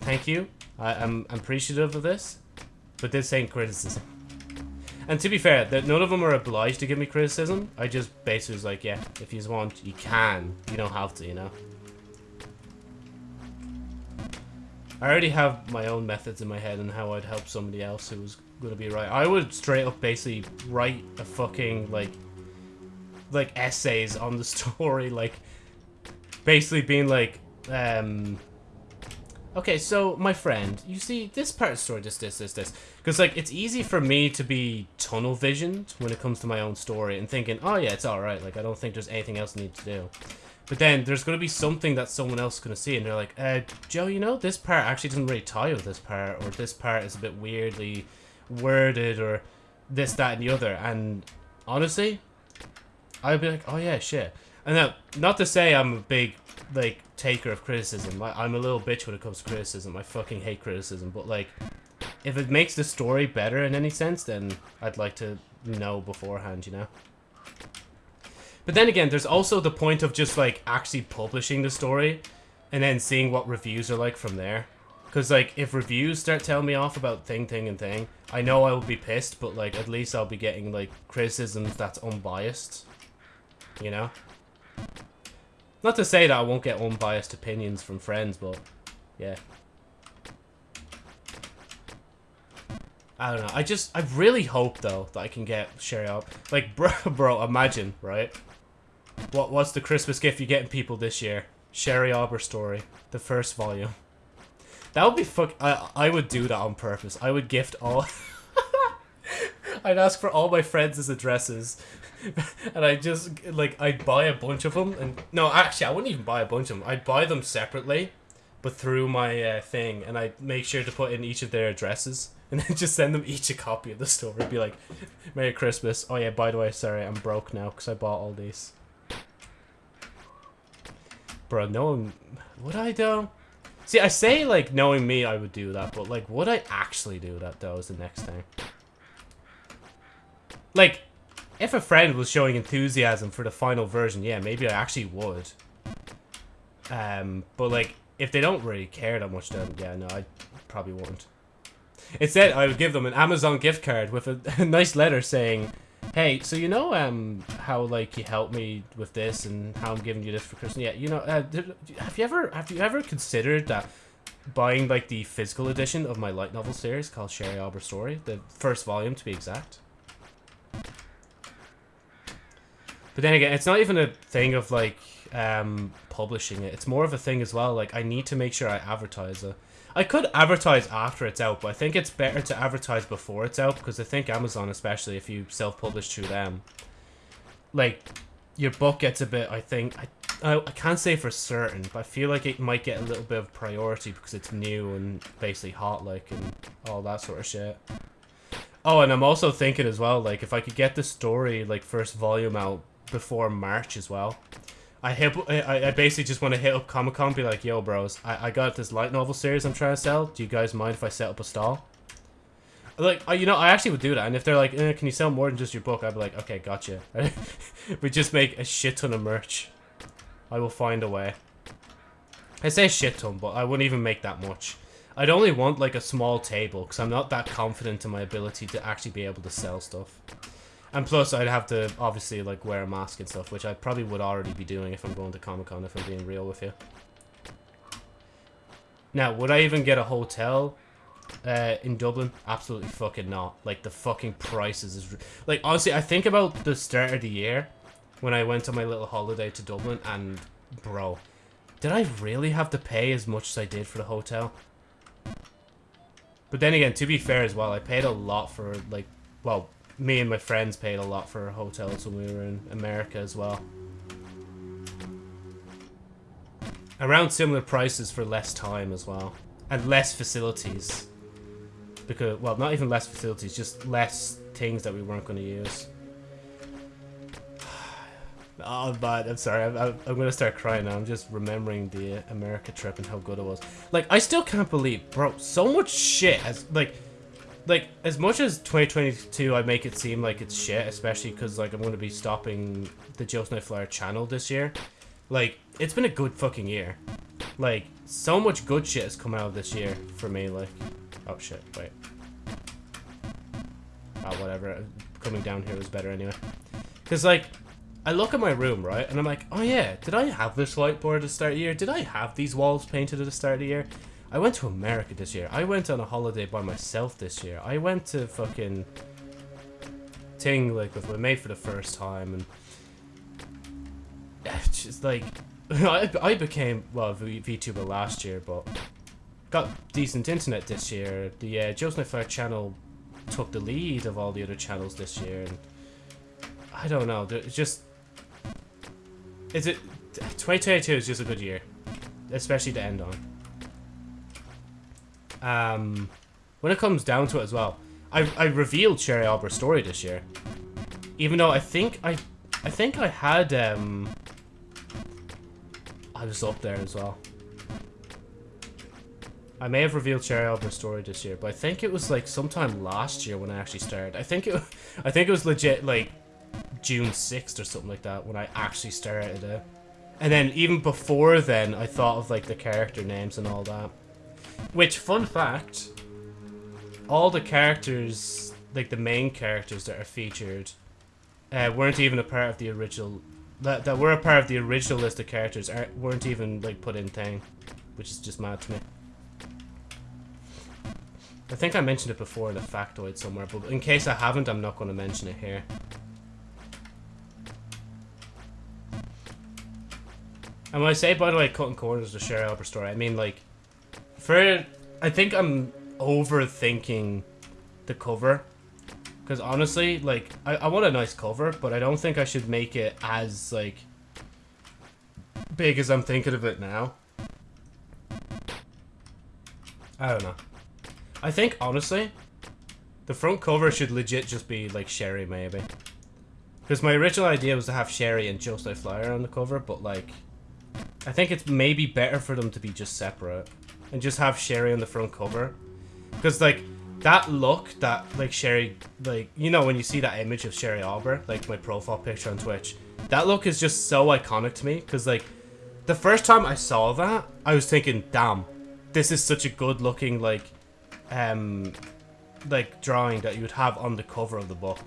thank you. I, I'm I'm appreciative of this, but this ain't criticism. And to be fair, that none of them are obliged to give me criticism. I just basically was like, yeah, if you want, you can. You don't have to, you know. I already have my own methods in my head and how I'd help somebody else who was gonna be right. I would straight up basically write a fucking like like essays on the story, like basically being like, um Okay, so my friend, you see this part of the story, this, this, this, this. Because like it's easy for me to be tunnel visioned when it comes to my own story and thinking, oh yeah, it's alright, like I don't think there's anything else I need to do. But then there's going to be something that someone else is going to see, and they're like, uh, Joe, you know, this part actually doesn't really tie with this part, or this part is a bit weirdly worded, or this, that, and the other. And honestly, I'd be like, oh yeah, shit. And now, not to say I'm a big, like, taker of criticism. I'm a little bitch when it comes to criticism. I fucking hate criticism. But, like, if it makes the story better in any sense, then I'd like to know beforehand, you know? But then again, there's also the point of just like actually publishing the story and then seeing what reviews are like from there. Because like if reviews start telling me off about thing, thing, and thing, I know I will be pissed, but like at least I'll be getting like criticisms that's unbiased. You know? Not to say that I won't get unbiased opinions from friends, but yeah. I don't know. I just, I really hope though that I can get Sherry up. Like, bro, bro, imagine, right? What What's the Christmas gift you're getting people this year? Sherry Arbor story, the first volume. That would be fuck. I I would do that on purpose. I would gift all. I'd ask for all my friends' addresses, and I just like I'd buy a bunch of them. And no, actually, I wouldn't even buy a bunch of them. I'd buy them separately, but through my uh, thing, and I'd make sure to put in each of their addresses, and then just send them each a copy of the story. Be like, "Merry Christmas." Oh yeah, by the way, sorry, I'm broke now because I bought all these. Bro, knowing... Would I, though? See, I say, like, knowing me, I would do that, but, like, would I actually do that, though, is the next thing. Like, if a friend was showing enthusiasm for the final version, yeah, maybe I actually would. Um, but, like, if they don't really care that much, then, yeah, no, I probably won't. Instead, I would give them an Amazon gift card with a, a nice letter saying, Hey, so you know um how like you helped me with this and how I'm giving you this for Christmas? Yeah, you know, uh, have you ever have you ever considered that buying like the physical edition of my light novel series called Sherry Albert Story, the first volume to be exact? But then again, it's not even a thing of like um publishing it. It's more of a thing as well. Like I need to make sure I advertise it. I could advertise after it's out, but I think it's better to advertise before it's out because I think Amazon, especially if you self-publish through them, like your book gets a bit. I think I, I I can't say for certain, but I feel like it might get a little bit of priority because it's new and basically hot, like and all that sort of shit. Oh, and I'm also thinking as well, like if I could get the story like first volume out before March as well, I hit. I, I basically just want to hit up Comic Con, be like, "Yo, bros, I, I got this light novel series I'm trying to sell. Do you guys mind if I set up a stall?" Like, you know, I actually would do that. And if they're like, eh, "Can you sell more than just your book?" I'd be like, "Okay, gotcha." we just make a shit ton of merch. I will find a way. I say shit ton, but I wouldn't even make that much. I'd only want like a small table because I'm not that confident in my ability to actually be able to sell stuff. And plus, I'd have to obviously like wear a mask and stuff, which I probably would already be doing if I'm going to Comic Con. If I'm being real with you. Now, would I even get a hotel uh, in Dublin? Absolutely fucking not. Like the fucking prices is like honestly, I think about the start of the year when I went on my little holiday to Dublin, and bro, did I really have to pay as much as I did for the hotel? But then again, to be fair as well, I paid a lot for like, well, me and my friends paid a lot for hotels when we were in America as well. Around similar prices for less time as well. And less facilities. Because, well, not even less facilities, just less things that we weren't going to use. Oh, bad. I'm sorry. I'm, I'm, I'm going to start crying now. I'm just remembering the America trip and how good it was. Like, I still can't believe, bro, so much shit has, like, like, as much as 2022 I make it seem like it's shit, especially because, like, I'm going to be stopping the Joe Snipe Flyer channel this year, like, it's been a good fucking year. Like, so much good shit has come out of this year for me, like... Oh, shit, wait. Oh, whatever. Coming down here was better anyway. Because, like, I look at my room, right, and I'm like, oh yeah, did I have this whiteboard at the start of the year? Did I have these walls painted at the start of the year? I went to America this year. I went on a holiday by myself this year. I went to fucking Ting like with my mate for the first time and it's just like I, I became well v VTuber last year but got decent internet this year. The uh, Joe Snipe Flyer channel took the lead of all the other channels this year and I don't know. It's just is it 2022 is just a good year, especially to end on. Um, when it comes down to it as well, I, I revealed Sherry Albert's story this year. Even though I think I I think I had um I was up there as well. I may have revealed Sherry Albert's story this year, but I think it was like sometime last year when I actually started. I think it I think it was legit like June 6th or something like that when I actually started it. And then even before then I thought of like the character names and all that. Which, fun fact, all the characters, like the main characters that are featured, uh, weren't even a part of the original. That that were a part of the original list of characters aren't weren't even like put in thing, which is just mad to me. I think I mentioned it before in a factoid somewhere, but in case I haven't, I'm not going to mention it here. And when I say, by the way, cutting corners to Sherry Albert story, I mean like for I think I'm overthinking the cover. Because honestly, like, I, I want a nice cover, but I don't think I should make it as, like, big as I'm thinking of it now. I don't know. I think, honestly, the front cover should legit just be, like, Sherry, maybe. Because my original idea was to have Sherry and Joe Snipe Flyer on the cover, but, like, I think it's maybe better for them to be just separate and just have Sherry on the front cover. Because, like, that look that, like, Sherry, like, you know, when you see that image of Sherry Albert, like, my profile picture on Twitch, that look is just so iconic to me. Because, like, the first time I saw that, I was thinking, damn, this is such a good looking, like, um, like, drawing that you would have on the cover of the book.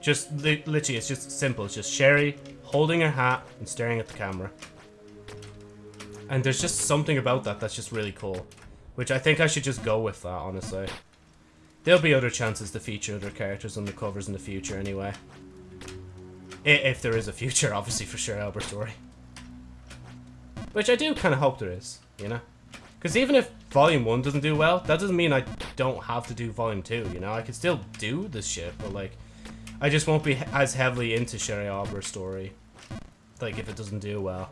Just li literally, it's just simple. It's just Sherry holding her hat and staring at the camera. And there's just something about that that's just really cool. Which I think I should just go with that, honestly. There'll be other chances to feature other characters on the covers in the future anyway. If there is a future, obviously, for sure, Albert Story. Which I do kind of hope there is, you know? Because even if Volume 1 doesn't do well, that doesn't mean I don't have to do Volume 2, you know? I can still do this shit, but, like, I just won't be as heavily into Sherry Albert's story. Like, if it doesn't do well.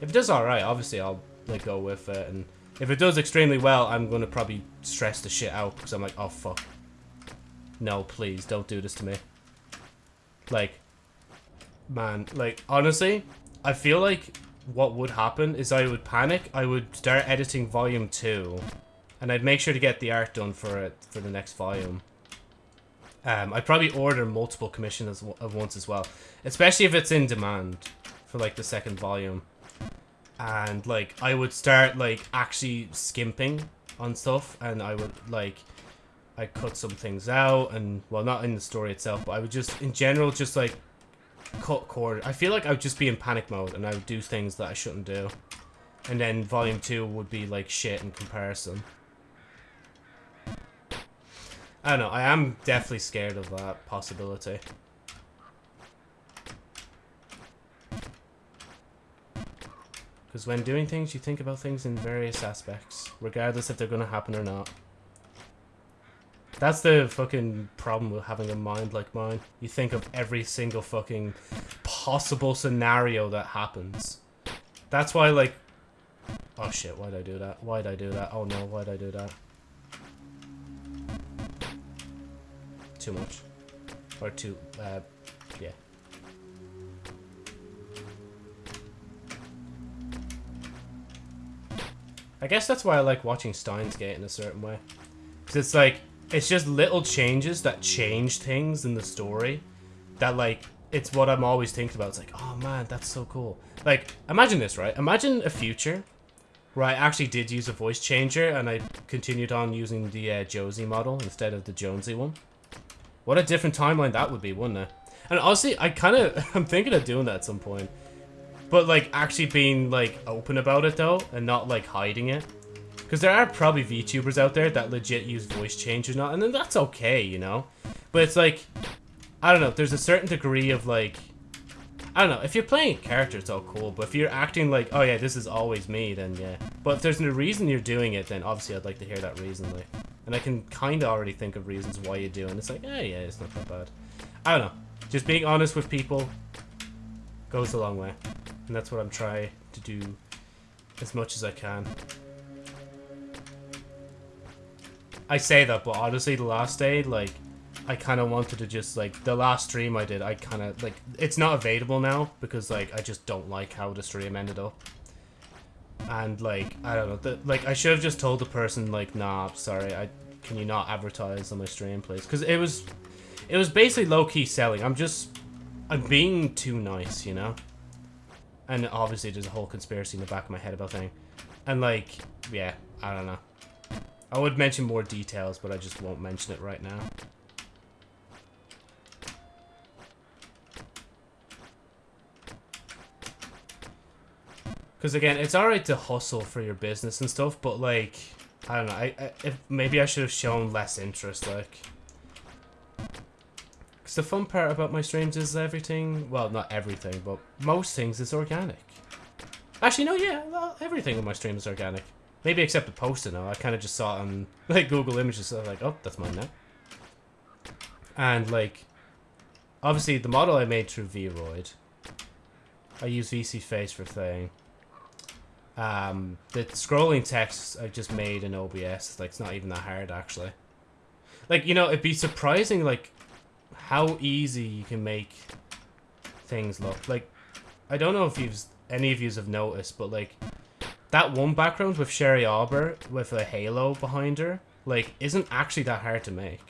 If it does alright, obviously I'll, like, go with it, and if it does extremely well, I'm gonna probably stress the shit out, because I'm like, oh, fuck. No, please, don't do this to me. Like, man, like, honestly, I feel like what would happen is I would panic, I would start editing volume 2, and I'd make sure to get the art done for it for the next volume. Um, I'd probably order multiple commissions at once as well, especially if it's in demand for like the second volume. And like I would start like actually skimping on stuff, and I would like I cut some things out, and well, not in the story itself, but I would just in general just like cut cord. I feel like I would just be in panic mode and I would do things that I shouldn't do. And then volume 2 would be like shit in comparison. I don't know, I am definitely scared of that possibility. Because when doing things, you think about things in various aspects, regardless if they're going to happen or not. That's the fucking problem with having a mind like mine. You think of every single fucking possible scenario that happens. That's why, like... Oh shit, why'd I do that? Why'd I do that? Oh no, why'd I do that? Too much. Or too, uh, I guess that's why I like watching Steins Gate in a certain way. Because it's like, it's just little changes that change things in the story that like it's what I'm always thinking about. It's like, oh man, that's so cool. Like, imagine this, right? Imagine a future where I actually did use a voice changer and I continued on using the uh, Josie model instead of the Jonesy one. What a different timeline that would be, wouldn't it? And honestly, I kind of, I'm thinking of doing that at some point. But like actually being like open about it though and not like hiding it. Because there are probably VTubers out there that legit use voice change or not, and then that's okay, you know? But it's like, I don't know, there's a certain degree of like, I don't know, if you're playing a character, it's all cool, but if you're acting like, oh yeah, this is always me, then yeah. But if there's no reason you're doing it, then obviously I'd like to hear that reason, like. And I can kind of already think of reasons why you do, and it's like, yeah, yeah, it's not that bad. I don't know. Just being honest with people goes a long way. And that's what I'm trying to do as much as I can. I say that, but honestly, the last day, like, I kind of wanted to just, like, the last stream I did, I kind of, like, it's not available now because, like, I just don't like how the stream ended up. And, like, I don't know, the, like, I should have just told the person, like, nah, sorry, I can you not advertise on my stream, please? Because it was, it was basically low-key selling. I'm just, I'm being too nice, you know? And obviously there's a whole conspiracy in the back of my head about thing. And, like, yeah, I don't know. I would mention more details, but I just won't mention it right now. Because again, it's alright to hustle for your business and stuff, but like, I don't know, I, I if, maybe I should have shown less interest, like. Because the fun part about my streams is everything, well, not everything, but most things is organic. Actually, no, yeah, well, everything on my stream is organic. Maybe except the poster now. I kind of just saw it on like Google Images. So I was like, oh, that's mine now. And like, obviously the model I made through VRoid. I use VSeeFace for thing. Um, the scrolling text I just made in OBS. Like, it's not even that hard actually. Like, you know, it'd be surprising like how easy you can make things look. Like, I don't know if you've any of you have noticed, but like that one background with Sherry Arbor with a halo behind her, like, isn't actually that hard to make.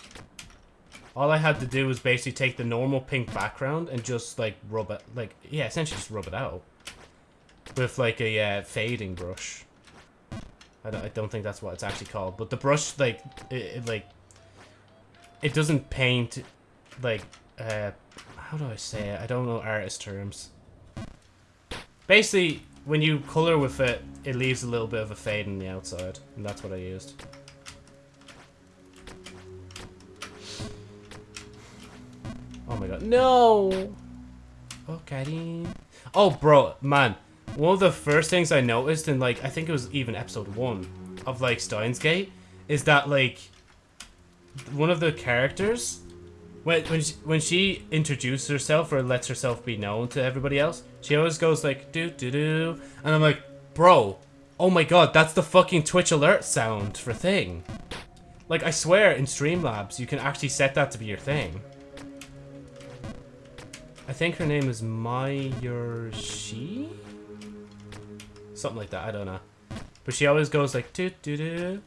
All I had to do was basically take the normal pink background and just, like, rub it, like, yeah, essentially just rub it out. With, like, a uh, fading brush. I don't, I don't think that's what it's actually called. But the brush, like, it, it like, it doesn't paint, like, uh, how do I say it? I don't know artist terms. Basically, when you color with it, it leaves a little bit of a fade on the outside, and that's what I used. Oh my god, no! Okay. Oh, bro, man. One of the first things I noticed in, like, I think it was even episode one of, like, Steins Gate, is that, like, one of the characters when when she, when she introduces herself or lets herself be known to everybody else, she always goes like do do do, and I'm like, bro, oh my god, that's the fucking Twitch alert sound for thing. Like I swear, in Streamlabs, you can actually set that to be your thing. I think her name is Mayushii? Something like that, I don't know. But she always goes like do do do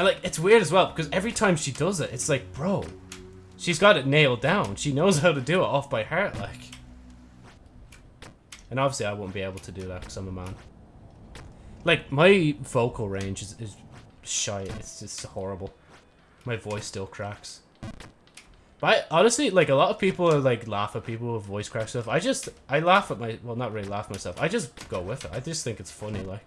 and like, it's weird as well, because every time she does it, it's like, bro, she's got it nailed down. She knows how to do it off by heart, like. And obviously I won't be able to do that because I'm a man. Like, my vocal range is, is shy. It's just horrible. My voice still cracks. But I, honestly, like, a lot of people are, like, laugh at people with voice crack stuff. I just, I laugh at my, well, not really laugh myself. I just go with it. I just think it's funny, like.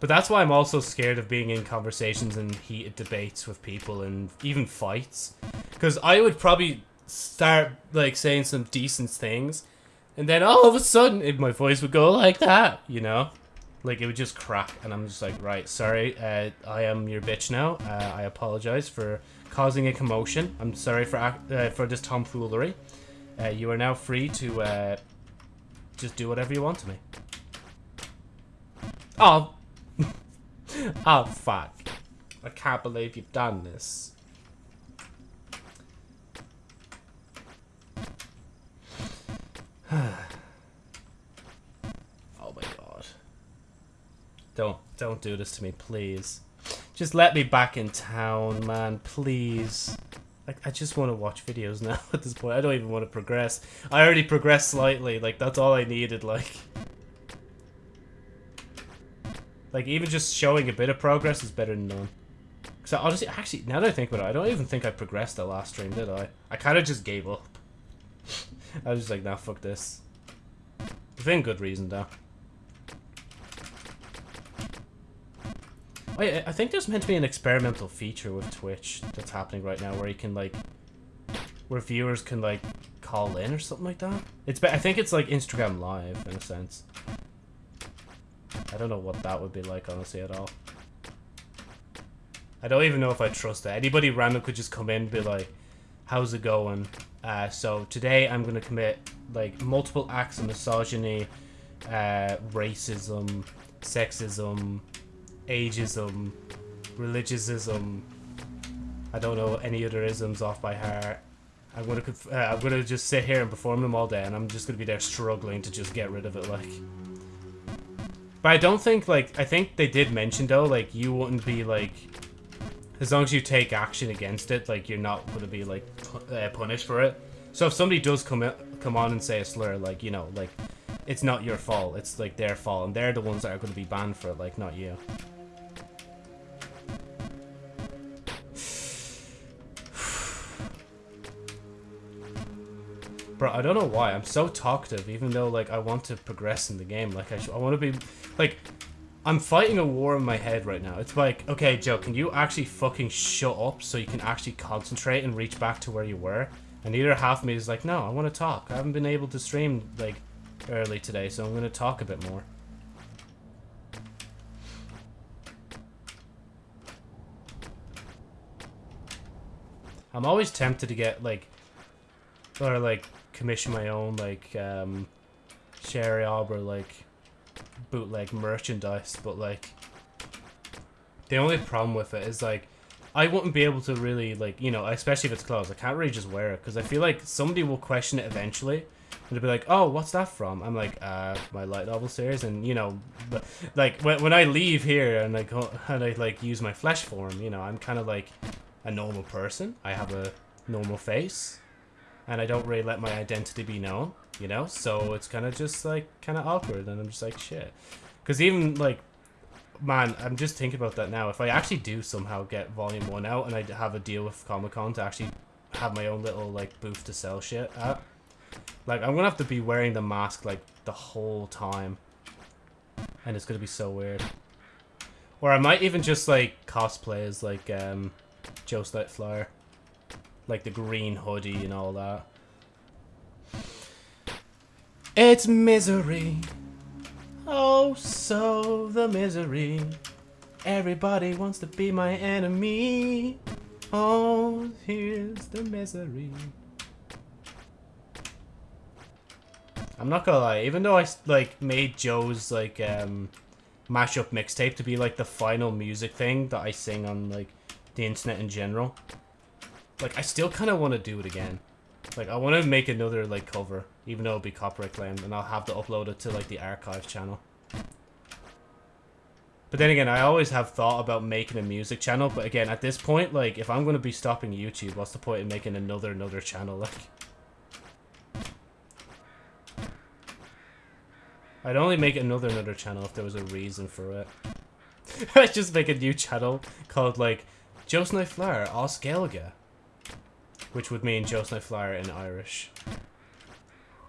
But that's why I'm also scared of being in conversations and heated debates with people and even fights. Because I would probably start like saying some decent things and then all of a sudden it, my voice would go like that, you know? Like it would just crack and I'm just like, right, sorry, uh, I am your bitch now. Uh, I apologize for causing a commotion. I'm sorry for uh, for this tomfoolery. Uh, you are now free to uh, just do whatever you want to me. Oh, oh, fuck. I can't believe you've done this. oh my god. Don't, don't do this to me, please. Just let me back in town, man, please. Like, I just want to watch videos now at this point. I don't even want to progress. I already progressed slightly. Like, that's all I needed, like. Like, even just showing a bit of progress is better than none. So honestly, actually, now that I think about it, I don't even think I progressed the last stream, did I? I kind of just gave up. I was just like, nah, fuck this. Within good reason, though. Oh, Wait, I think there's meant to be an experimental feature with Twitch that's happening right now where you can, like, where viewers can, like, call in or something like that. It's, I think it's like Instagram Live, in a sense. I don't know what that would be like, honestly, at all. I don't even know if I trust that. Anybody random could just come in and be like, how's it going? Uh, so today I'm going to commit like multiple acts of misogyny, uh, racism, sexism, ageism, religiousism. I don't know any other isms off by heart. I'm gonna uh, I'm gonna just sit here and perform them all day, and I'm just gonna be there struggling to just get rid of it. Like. But I don't think, like, I think they did mention, though, like, you wouldn't be, like, as long as you take action against it, like, you're not going to be, like, uh, punished for it. So if somebody does come, come on and say a slur, like, you know, like, it's not your fault, it's, like, their fault, and they're the ones that are going to be banned for it, like, not you. Bro, I don't know why. I'm so talkative, even though, like, I want to progress in the game. Like, I, I want to be... Like, I'm fighting a war in my head right now. It's like, okay, Joe, can you actually fucking shut up so you can actually concentrate and reach back to where you were? And either half of me is like, no, I want to talk. I haven't been able to stream, like, early today, so I'm going to talk a bit more. I'm always tempted to get, like, or, like, commission my own like um, Sherry Arbor like bootleg merchandise, but like the only problem with it is like I wouldn't be able to really like you know especially if it's closed. I can't really just wear it because I feel like somebody will question it eventually. And they'll be like, "Oh, what's that from?" I'm like, "Uh, my light novel series." And you know, but like when when I leave here and I go and I like use my flesh form, you know, I'm kind of like a normal person. I have a normal face and I don't really let my identity be known, you know? So it's kind of just, like, kind of awkward, and I'm just like, shit. Because even, like, man, I'm just thinking about that now. If I actually do somehow get Volume 1 out and I have a deal with Comic Con to actually have my own little, like, booth to sell shit at, like, I'm gonna have to be wearing the mask, like, the whole time. And it's gonna be so weird. Or I might even just, like, cosplay as, like, um, Joe Flyer. Like, the green hoodie and all that. It's misery. Oh, so the misery. Everybody wants to be my enemy. Oh, here's the misery. I'm not gonna lie, even though I like made Joe's like um mashup mixtape to be like the final music thing that I sing on like the internet in general, like I still kind of want to do it again. Like, I want to make another, like, cover, even though it'll be copyright claimed, and I'll have to upload it to, like, the archive channel. But then again, I always have thought about making a music channel, but again, at this point, like, if I'm going to be stopping YouTube, what's the point in making another, another channel, like? I'd only make another, another channel if there was a reason for it. I'd just make a new channel called, like, Knife Flower, Osgelga which would mean Joe Flyer in Irish.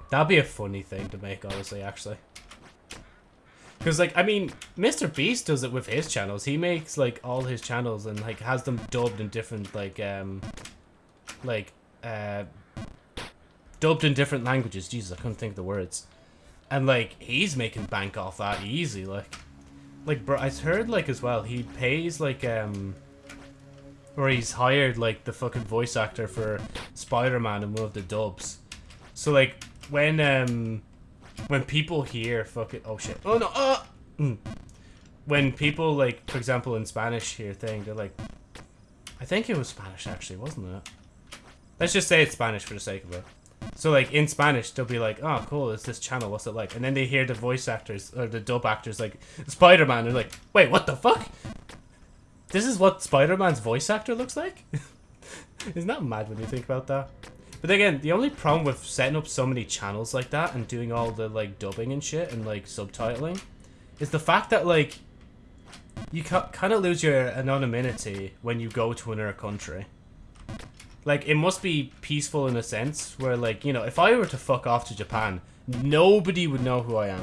That'd be a funny thing to make, honestly, actually. Because, like, I mean, Mr. Beast does it with his channels. He makes, like, all his channels and, like, has them dubbed in different, like, um, like, uh, dubbed in different languages. Jesus, I couldn't think of the words. And, like, he's making bank off that easy, like. Like, bro, I heard, like, as well, he pays, like, um, or he's hired like the fucking voice actor for Spider-Man in one of the dubs. So like when um when people hear fucking oh shit oh no uh mm. when people like for example in Spanish hear thing they're like I think it was Spanish actually wasn't it? Let's just say it's Spanish for the sake of it. So like in Spanish they'll be like oh cool it's this channel what's it like and then they hear the voice actors or the dub actors like Spider-Man they're like wait what the fuck this is what Spider-Man's voice actor looks like? Isn't that mad when you think about that? But again, the only problem with setting up so many channels like that and doing all the like dubbing and shit and like subtitling is the fact that like you kind of lose your anonymity when you go to another country. Like it must be peaceful in a sense where like, you know, if I were to fuck off to Japan, nobody would know who I am.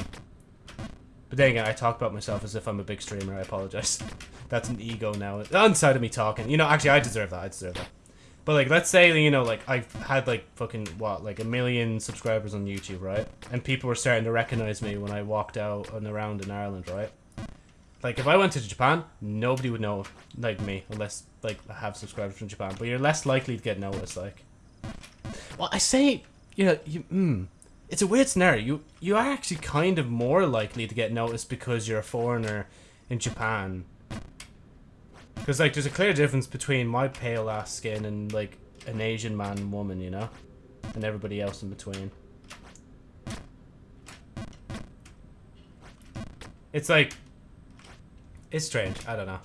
But then again, I talk about myself as if I'm a big streamer. I apologize. That's an ego now. Inside of me talking. You know, actually, I deserve that. I deserve that. But, like, let's say, you know, like, I've had, like, fucking, what, like, a million subscribers on YouTube, right? And people were starting to recognize me when I walked out and around in Ireland, right? Like, if I went to Japan, nobody would know, like, me. Unless, like, I have subscribers from Japan. But you're less likely to get noticed, like. Well, I say, you know, you, hmm it's a weird scenario. You you are actually kind of more likely to get noticed because you're a foreigner in Japan. Because like, there's a clear difference between my pale ass skin and like an Asian man and woman, you know, and everybody else in between. It's like, it's strange. I don't know.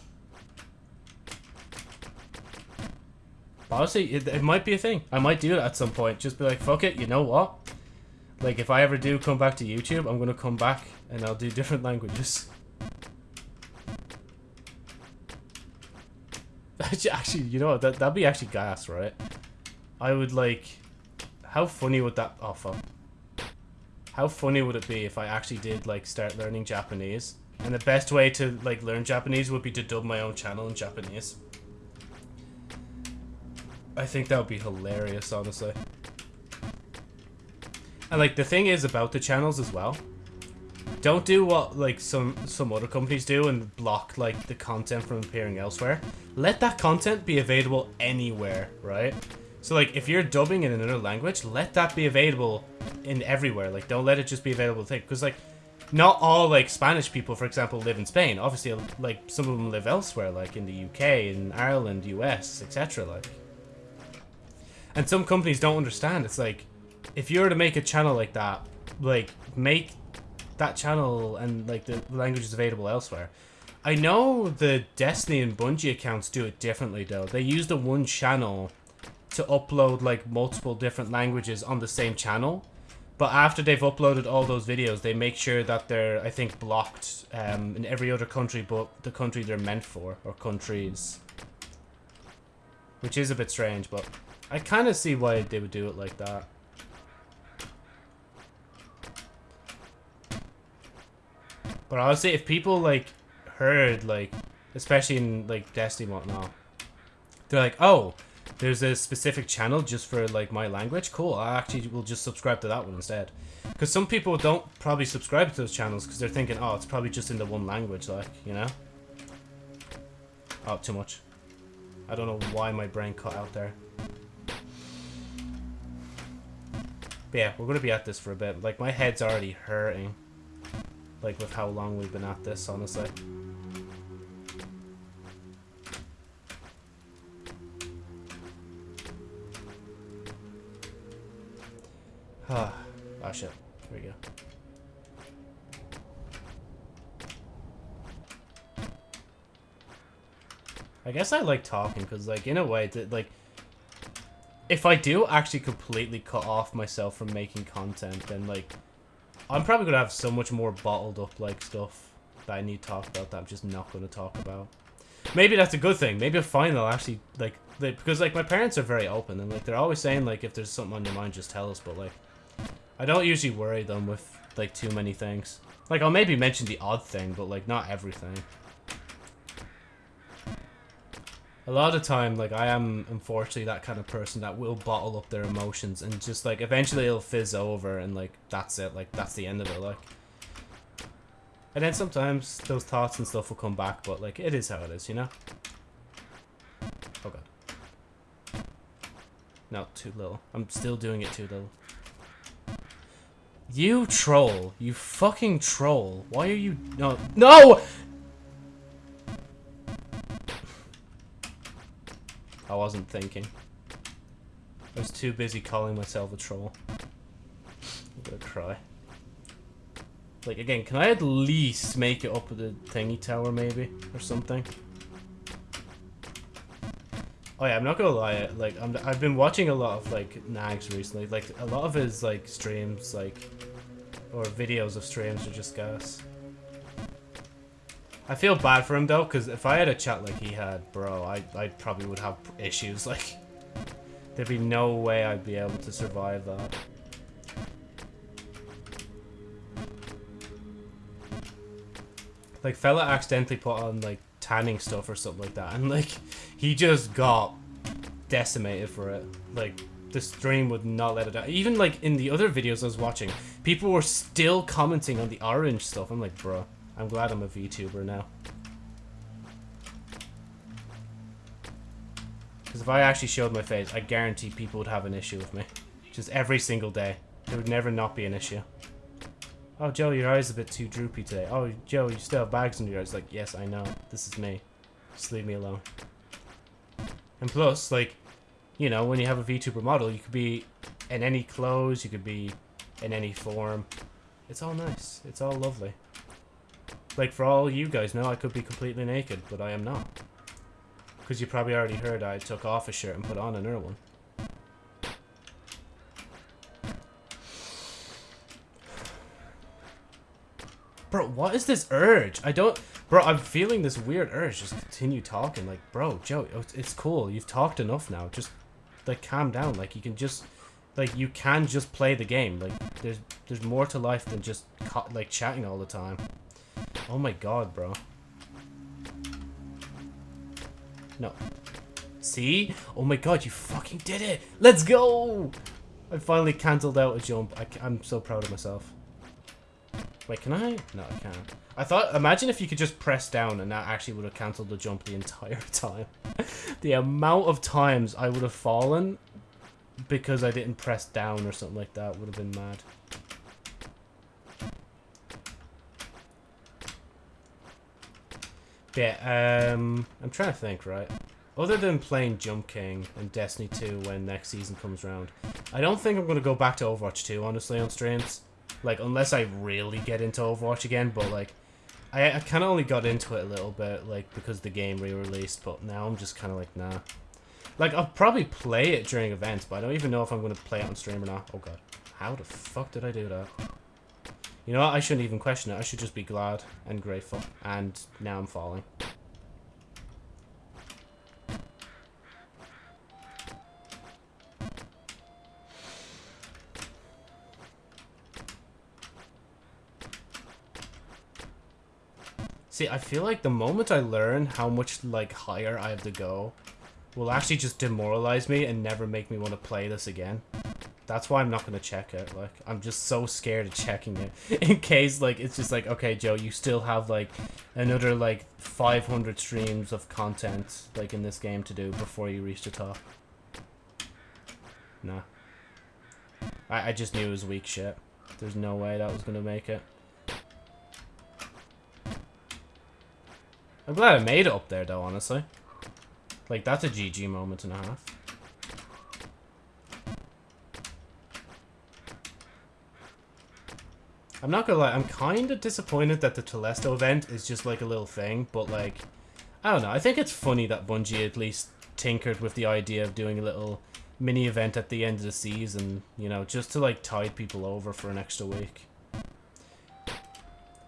Honestly, it, it might be a thing. I might do it at some point. Just be like, fuck it. You know what? Like, if I ever do come back to YouTube, I'm gonna come back and I'll do different languages. actually, you know that that'd be actually gas, right? I would like. How funny would that? Oh fuck. How funny would it be if I actually did like start learning Japanese? And the best way to like learn Japanese would be to dub my own channel in Japanese. I think that would be hilarious, honestly. And like the thing is about the channels as well. Don't do what like some some other companies do and block like the content from appearing elsewhere. Let that content be available anywhere, right? So like if you're dubbing in another language, let that be available in everywhere. Like don't let it just be available to because like not all like Spanish people, for example, live in Spain. Obviously, like some of them live elsewhere, like in the UK, in Ireland, US, etc. Like, and some companies don't understand. It's like if you were to make a channel like that, like make that channel and like the language is available elsewhere. I know the Destiny and Bungie accounts do it differently though. They use the one channel to upload like multiple different languages on the same channel. But after they've uploaded all those videos, they make sure that they're, I think, blocked um, in every other country but the country they're meant for, or countries. Which is a bit strange, but I kind of see why they would do it like that. But honestly, if people, like, heard, like, especially in, like, Destiny whatnot, they're like, oh, there's a specific channel just for like my language. Cool. I actually will just subscribe to that one instead. Because some people don't probably subscribe to those channels because they're thinking, oh, it's probably just in the one language, like, you know? Oh, too much. I don't know why my brain cut out there. But yeah, we're to be at this for a bit. Like, my head's already hurting. Like, with how long we've been at this, honestly. Ah, oh shit. Here we go. I guess I like talking because, like, in a way, that like, if I do actually completely cut off myself from making content, then like, I'm probably gonna have so much more bottled up like stuff that I need to talk about that I'm just not gonna talk about. Maybe that's a good thing. Maybe a they'll actually like, like because like my parents are very open and like they're always saying like if there's something on your mind, just tell us. But like, I don't usually worry them with, like, too many things. Like, I'll maybe mention the odd thing, but, like, not everything. A lot of time, like, I am, unfortunately, that kind of person that will bottle up their emotions and just, like, eventually it'll fizz over and, like, that's it. Like, that's the end of it, like. And then sometimes those thoughts and stuff will come back, but, like, it is how it is, you know? Oh, God. No, too little. I'm still doing it too little. You troll. You fucking troll. Why are you... No. No! I wasn't thinking. I was too busy calling myself a troll. I'm gonna cry. Like, again, can I at least make it up with the thingy tower, maybe? Or something? Oh yeah, I'm not gonna lie, like, I'm, I've been watching a lot of, like, Nags recently. Like, a lot of his, like, streams, like, or videos of streams are just gas. I feel bad for him, though, because if I had a chat like he had, bro, I, I probably would have issues, like, there'd be no way I'd be able to survive that. Like, fella accidentally put on, like, tanning stuff or something like that. And, like, he just got decimated for it. Like, the stream would not let it out. Even, like, in the other videos I was watching, people were still commenting on the orange stuff. I'm like, bro, I'm glad I'm a VTuber now. Because if I actually showed my face, I guarantee people would have an issue with me. Just every single day. There would never not be an issue. Oh, Joe, your eye's are a bit too droopy today. Oh, Joe, you still have bags under your eyes. Like, yes, I know. This is me. Just leave me alone. And plus, like, you know, when you have a VTuber model, you could be in any clothes, you could be in any form. It's all nice. It's all lovely. Like, for all you guys know, I could be completely naked, but I am not. Because you probably already heard I took off a shirt and put on another one. Bro, what is this urge? I don't... Bro, I'm feeling this weird urge. Just continue talking. Like, bro, Joe, oh, it's cool. You've talked enough now. Just, like, calm down. Like, you can just... Like, you can just play the game. Like, there's there's more to life than just, like, chatting all the time. Oh my god, bro. No. See? Oh my god, you fucking did it! Let's go! I finally cancelled out a jump. I, I'm so proud of myself. Wait, can I? No, I can't. I thought, imagine if you could just press down and that actually would have cancelled the jump the entire time. the amount of times I would have fallen because I didn't press down or something like that would have been mad. Yeah, um, I'm trying to think, right? Other than playing Jump King and Destiny 2 when next season comes around, I don't think I'm going to go back to Overwatch 2, honestly, on streams. Like, unless I really get into Overwatch again, but, like, I, I kind of only got into it a little bit, like, because the game re-released, but now I'm just kind of like, nah. Like, I'll probably play it during events, but I don't even know if I'm going to play it on stream or not. Oh, God. How the fuck did I do that? You know what? I shouldn't even question it. I should just be glad and grateful. And now I'm falling. See, I feel like the moment I learn how much, like, higher I have to go will actually just demoralize me and never make me want to play this again. That's why I'm not going to check it. Like, I'm just so scared of checking it. In case, like, it's just like, okay, Joe, you still have, like, another, like, 500 streams of content, like, in this game to do before you reach the top. Nah. I, I just knew it was weak shit. There's no way that was going to make it. I'm glad I made it up there, though, honestly. Like, that's a GG moment and a half. I'm not gonna lie, I'm kind of disappointed that the Telesto event is just like a little thing, but like, I don't know, I think it's funny that Bungie at least tinkered with the idea of doing a little mini event at the end of the season, you know, just to like tide people over for an extra week.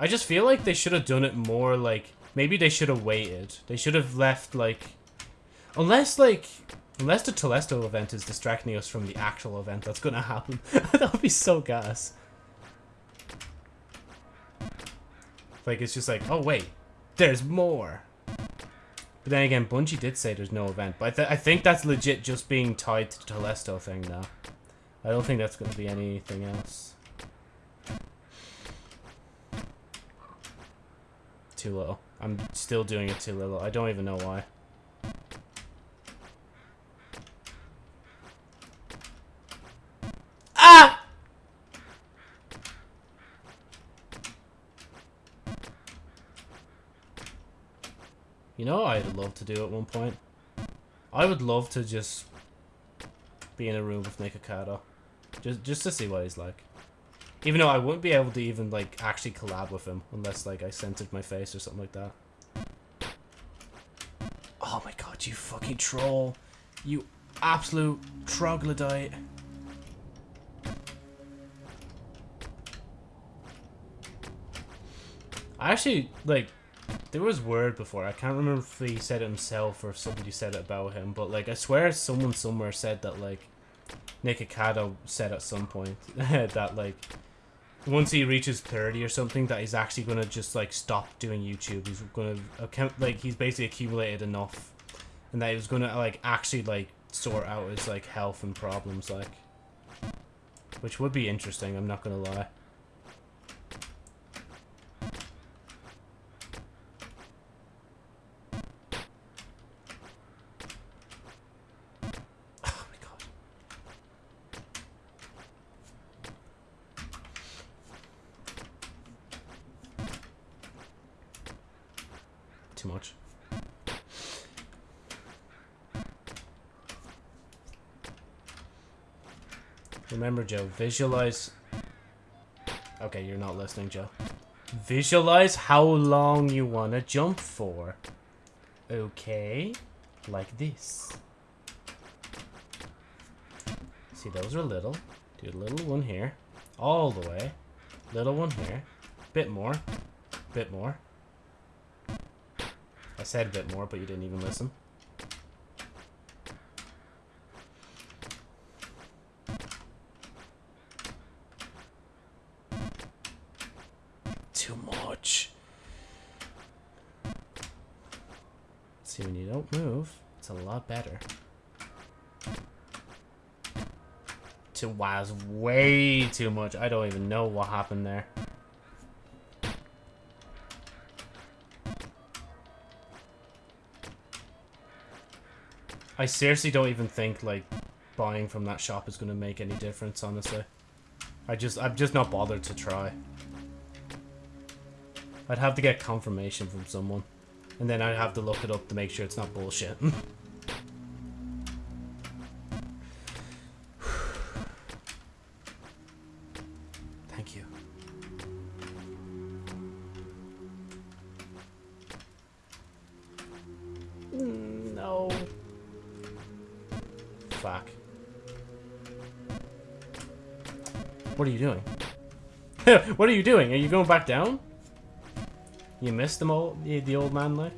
I just feel like they should have done it more like, maybe they should have waited. They should have left like, unless like, unless the Telesto event is distracting us from the actual event that's gonna happen. that would be so gas. Like, it's just like, oh, wait, there's more. But then again, Bungie did say there's no event. But I, th I think that's legit just being tied to the Telesto thing now. I don't think that's going to be anything else. Too little. I'm still doing it too little. I don't even know why. You know I'd love to do at one point? I would love to just be in a room with Nikocado. Just, just to see what he's like. Even though I wouldn't be able to even, like, actually collab with him unless, like, I censored my face or something like that. Oh my god, you fucking troll. You absolute troglodyte. I actually, like, there was word before. I can't remember if he said it himself or if somebody said it about him. But like, I swear someone somewhere said that like Nikocado said at some point that like once he reaches 30 or something that he's actually going to just like stop doing YouTube. He's going to account like he's basically accumulated enough and that he was going to like actually like sort out his like health and problems like which would be interesting, I'm not going to lie. Remember, Joe, visualize... Okay, you're not listening, Joe. Visualize how long you want to jump for. Okay, like this. See, those are little. Do a little one here. All the way. Little one here. Bit more. Bit more. I said a bit more, but you didn't even listen. It's a lot better. To wow, way too much. I don't even know what happened there. I seriously don't even think, like, buying from that shop is going to make any difference, honestly. I just, I'm just not bothered to try. I'd have to get confirmation from someone. And then I'd have to look it up to make sure it's not bullshit. Fuck. What are you doing? what are you doing? Are you going back down? You missed the old, the, old man like?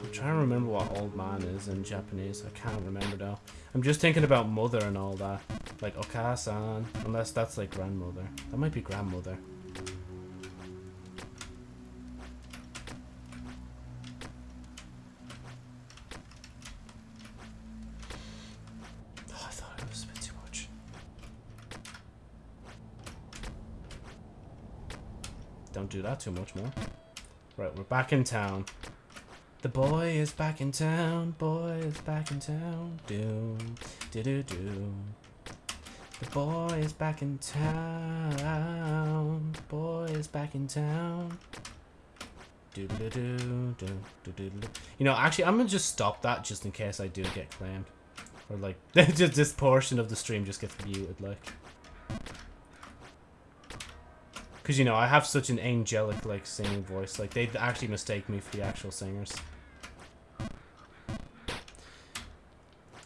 I'm trying to remember what old man is in Japanese. I can't remember though. I'm just thinking about mother and all that. Like Okasan. Unless that's like grandmother. That might be grandmother. Don't too much more. Right, we're back in town. The boy is back in town. Boy is back in town. Doom, do do do. The boy is back in town. Boy is back in town. Do do do do do do do. You know, actually, I'm gonna just stop that just in case I do get claimed, or like just this portion of the stream just gets muted, like. Because, you know, I have such an angelic, like, singing voice. Like, they'd actually mistake me for the actual singers.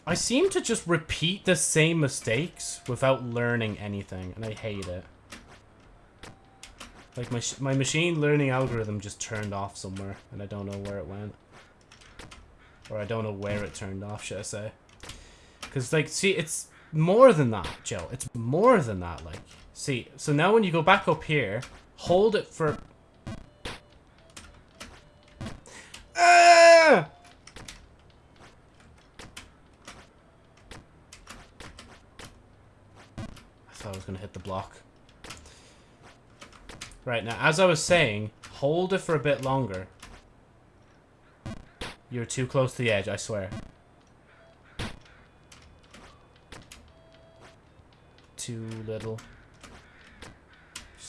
I seem to just repeat the same mistakes without learning anything, and I hate it. Like, my, my machine learning algorithm just turned off somewhere, and I don't know where it went. Or I don't know where it turned off, should I say. Because, like, see, it's more than that, Joe. It's more than that, like... See, so now when you go back up here, hold it for... Ah! I thought I was going to hit the block. Right, now, as I was saying, hold it for a bit longer. You're too close to the edge, I swear. Too little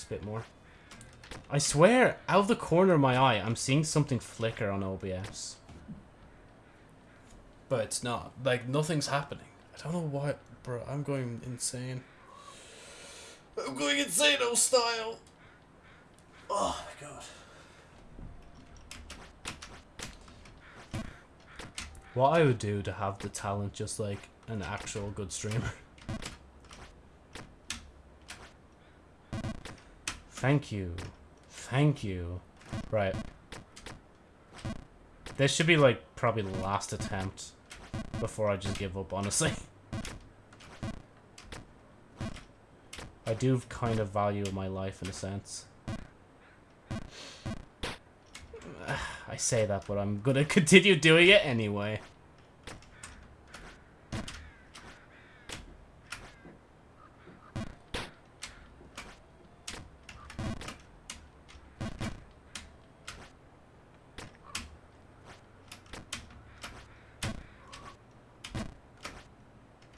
bit more. I swear, out of the corner of my eye, I'm seeing something flicker on OBS. But it's not. Like, nothing's happening. I don't know why, bro. I'm going insane. I'm going insane, oh style. Oh my god. What I would do to have the talent just like an actual good streamer. Thank you. Thank you. Right. This should be like probably the last attempt before I just give up, honestly. I do kind of value my life in a sense. I say that, but I'm gonna continue doing it anyway.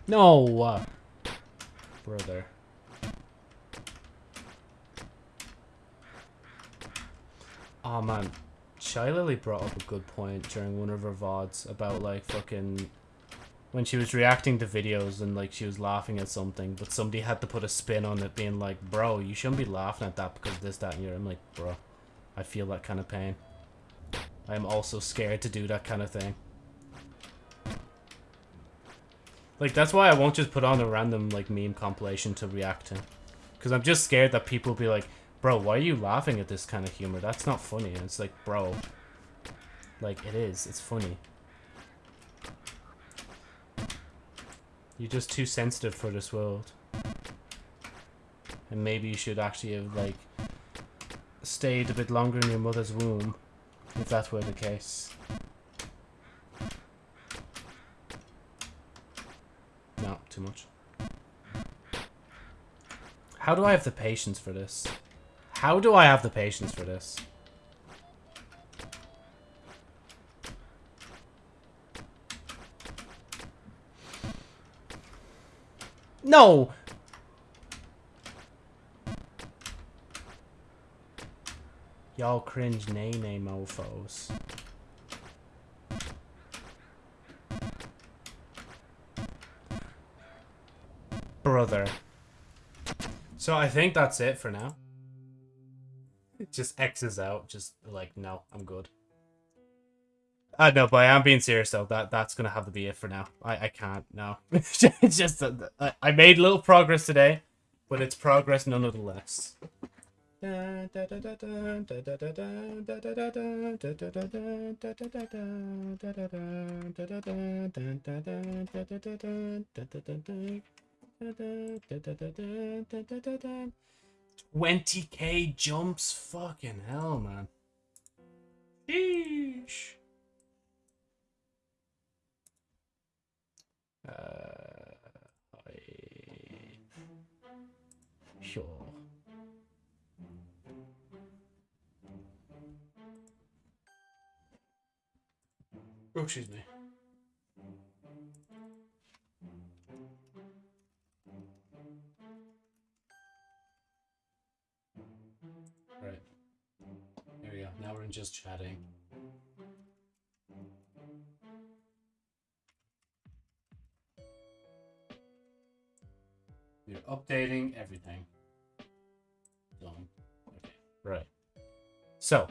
No! Uh, brother. Oh man, Shylily brought up a good point during one of her VODs about like fucking when she was reacting to videos and like she was laughing at something, but somebody had to put a spin on it being like, bro, you shouldn't be laughing at that because this, that, and you're. I'm like, bro, I feel that kind of pain. I'm also scared to do that kind of thing. Like, that's why I won't just put on a random, like, meme compilation to react to. Because I'm just scared that people will be like, bro, why are you laughing at this kind of humor? That's not funny. And it's like, bro, like, it is. It's funny. You're just too sensitive for this world. And maybe you should actually have, like, stayed a bit longer in your mother's womb, if that were the case. too much. How do I have the patience for this? How do I have the patience for this? No! Y'all cringe nay nay brother. So I think that's it for now. Just X's out. Just like, no, I'm good. Uh, know, but I am being serious though. That that's gonna have to be it for now. I I can't. No, it's just uh, I, I made little progress today, but it's progress nonetheless. Twenty k jumps, fucking hell, man. Sheesh. Uh, I... Sure. Oh, excuse me. We're just chatting. You're updating everything. Done. Okay. Right. So,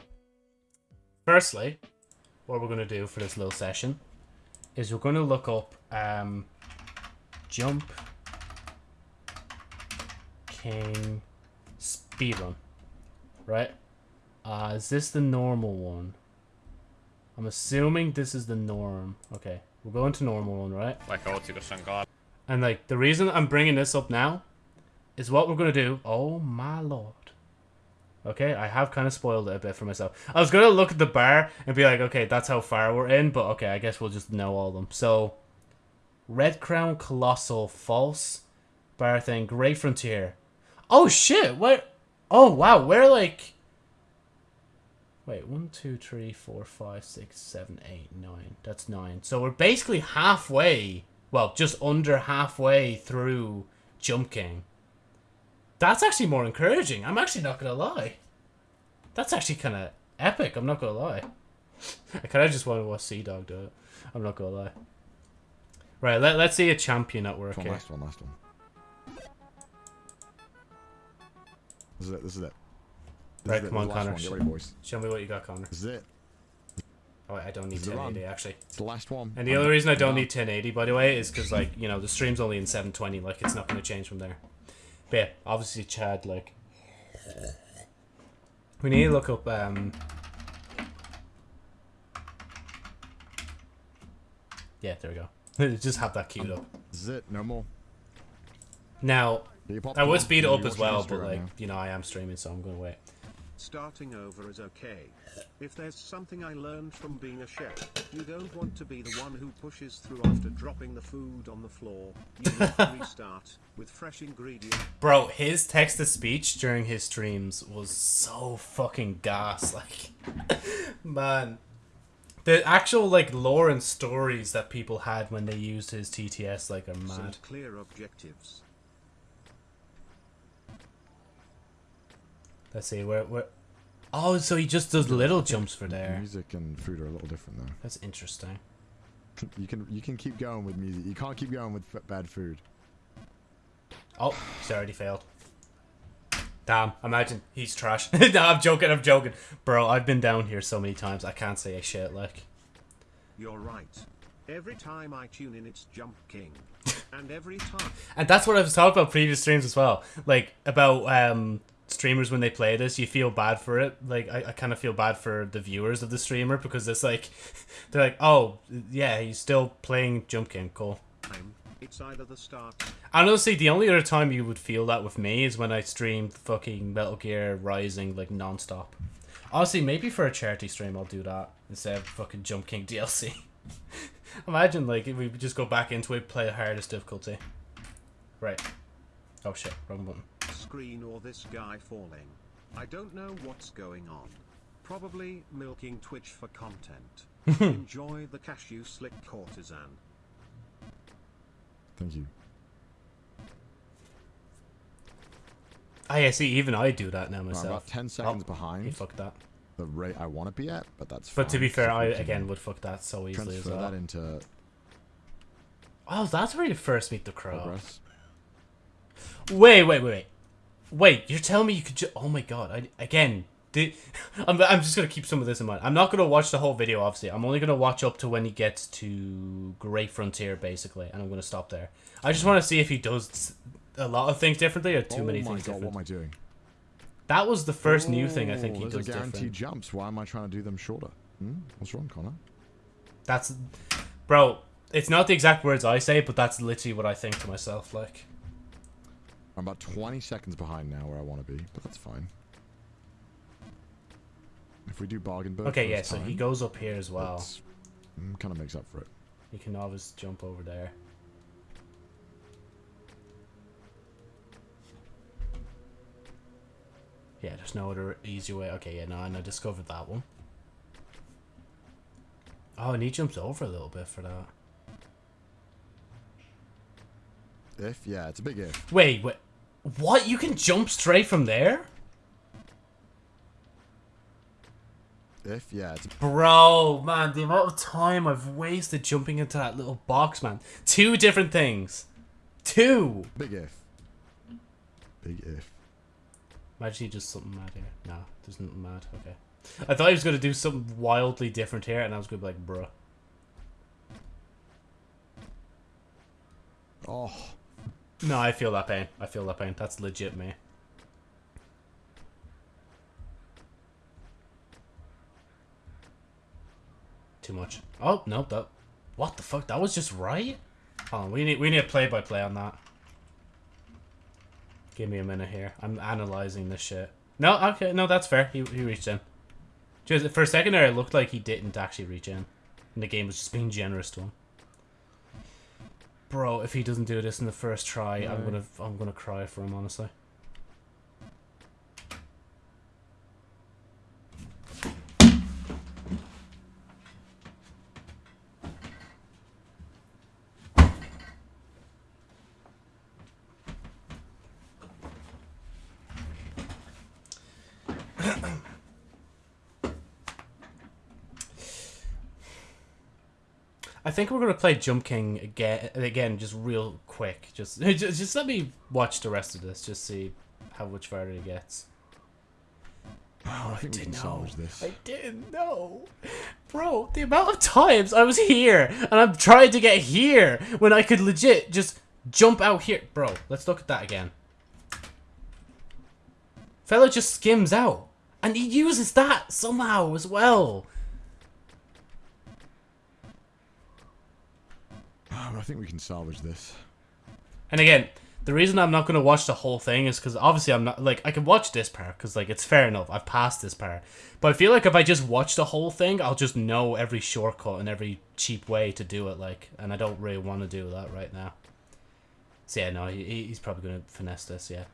firstly, what we're going to do for this little session is we're going to look up um, jump king speedrun. Right? Uh, is this the normal one? I'm assuming this is the norm. Okay, we're going to normal one, right? Vaikka otsikossa on kaal. And like the reason I'm bringing this up now is what we're gonna do. Oh my lord. Okay, I have kind of spoiled it a bit for myself. I was gonna look at the bar and be like, okay, that's how far we're in, but okay, I guess we'll just know all of them. So, Red Crown Colossal False bar thing, Great Frontier. Oh shit! Where? Oh wow, we're like. Wait, one, two, three, four, five, six, seven, eight, nine. That's nine. So we're basically halfway well, just under halfway through Jump King. That's actually more encouraging. I'm actually not gonna lie. That's actually kind of epic. I'm not gonna lie. I kind of just want to watch Sea Dog do it. I'm not gonna lie. Right, let, let's see a champion at work One here. last one, last one. This is it, this is it. This Right, come on, this is the last Connor. one. Get ready, boys. Show me what you got, Connor. This is it. Oh, wait, I don't need This is the 1080 run. actually. It's the last one. And the I'm- only reason I don't I'm need 1080, by the way, is because like you know the stream's only in 720. Like it's not going to change from there. But yeah, obviously Chad like we need to look up um. Yeah, there we go. Just have that queued up. This is it. No more. Now I would speed it up as well, but like now. you know I am streaming, so I'm going to wait. Starting over is okay. If there's something I learned from being a chef, you don't want to be the one who pushes through after dropping the food on the floor. You need to restart with fresh ingredients. Bro, his text to speech during his streams was so fucking gas. Like, man, the actual like lore and stories that people had when they used his TTS like are Some mad. clear objectives. Let's see where where. Oh, so he just does little jumps for there. Music and food are a little different though. That's interesting. You can you can keep going with music. You can't keep going with f- bad food. Oh, he's already failed. Damn, imagine he's trash. no, I'm joking. I'm joking, bro. I've been down here so many times. I can't say a shit. Like, You're right. Every time I tune in, it's Jump King. And every time. And that's what I was talking about previous streams as well. Like about um streamers when they play this, you feel bad for it. Like I, I kind of feel bad for the viewers of the streamer because it's like they're like, oh yeah, he's still playing Jump King, cool. It's either the start. And honestly, the only other time you would feel that with me is when I stream fucking Metal Gear Rising like non-stop. Honestly, maybe for a charity stream I'll do that instead of fucking Jump King DLC. Imagine like if we just go back into it, play the hardest difficulty. Right. Oh shit, wrong button. Screen or this guy falling. I don't know what's going on. Probably milking Twitch for content. Enjoy the cashew slick courtesan. Thank you. Ah, yeah, see, even I do that now I'm myself. about 10 seconds Oh, You behind fuck that. the rate I want to be at, but that's But to be fair, so I again would fuck that so easily as transfer well. that into Oh, that's where you first meet the crow. progress. Wait, wait, wait, wait. You're telling me you could just. Oh my god. I, again, The, I'm, I'm just gonna keep some of this in mind. I'm not gonna watch the whole video, obviously. I'm only gonna watch up to when he gets to Great Frontier, basically, and I'm gonna stop there. I just want to see if he does a lot of things differently or too oh many my things god, different. what am I doing? That was the first new thing I think Oh, he those does are guaranteed different. jumps. Why am I trying to do them shorter? Hmm? What's wrong, Connor? That's, bro. It's not the exact words I say, but that's literally what I think to myself. Like, I'm about 20 seconds behind now where I want to be, but that's fine. If we do Bargainburg okay, yeah. So he goes up here as well. Mm, kind of makes up for it. You can always jump over there. Yeah, there's no other easy way. Okay, yeah, no, and I discovered that one. Oh, and he jumps over a little bit for that. If yeah, it's a big if. Wait, wait. What? You can jump straight from there? If yeah, it's Bro, man, the amount of time I've wasted jumping into that little box, man. Two different things. Two! big if. Big if. Imagine he does something mad here. No, there's nothing mad. Okay. I thought he was going to do something wildly different here, and I was going to be like, bruh. Oh, No, I feel that pain. I feel that pain. That's legit me. Too much. Oh, no, that... What the fuck? That was just right? Hold on, we need, we need a play-by-play on that. Give me a minute here. I'm analyzing this shit. No, okay, no, that's fair. He, he reached in. Just for a second there, it looked like he didn't actually reach in. And the game was just being generous to him. Bro, if he doesn't do this in the first try, I'm gonna I'm gonna cry for him, honestly. Think we're gonna play Jump King again, again, just real quick. Just, just, just let me watch the rest of this, just see how much farther it gets. Oh, I we didn't know. this. I didn't know, bro. The amount of times I was here and I'm trying to get here when I could legit just jump out here, bro. Let's look at that again. Fella just skims out, and he uses that somehow as well. Um, I think we can salvage this. And again, the reason I'm not going to watch the whole thing is because obviously I'm not like I can watch this part because like it's fair enough. I've passed this part, but I feel like if I just watch the whole thing, I'll just know every shortcut and every cheap way to do it. Like, and I don't really want to do that right now. So yeah, no, he, he's probably going to finesse this. Yeah,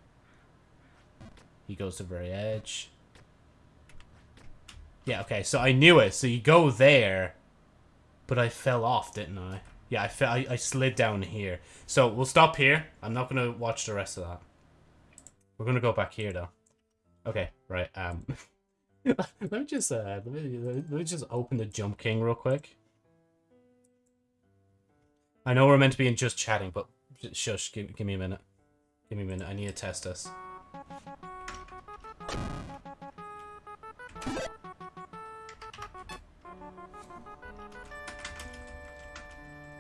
he goes to the very edge. Yeah, okay, so I knew it. So you go there, but I fell off, didn't I? Yeah, I, fe- I, I slid down here. So we'll stop here. I'm not going to watch the rest of that. We're going to go back here, though. Okay, right. Um, Let me just, uh, let me, let me just open the Jump King real quick. I know we're meant to be in just chatting, but shush, give, give me a minute. Give me a minute. I need to test this.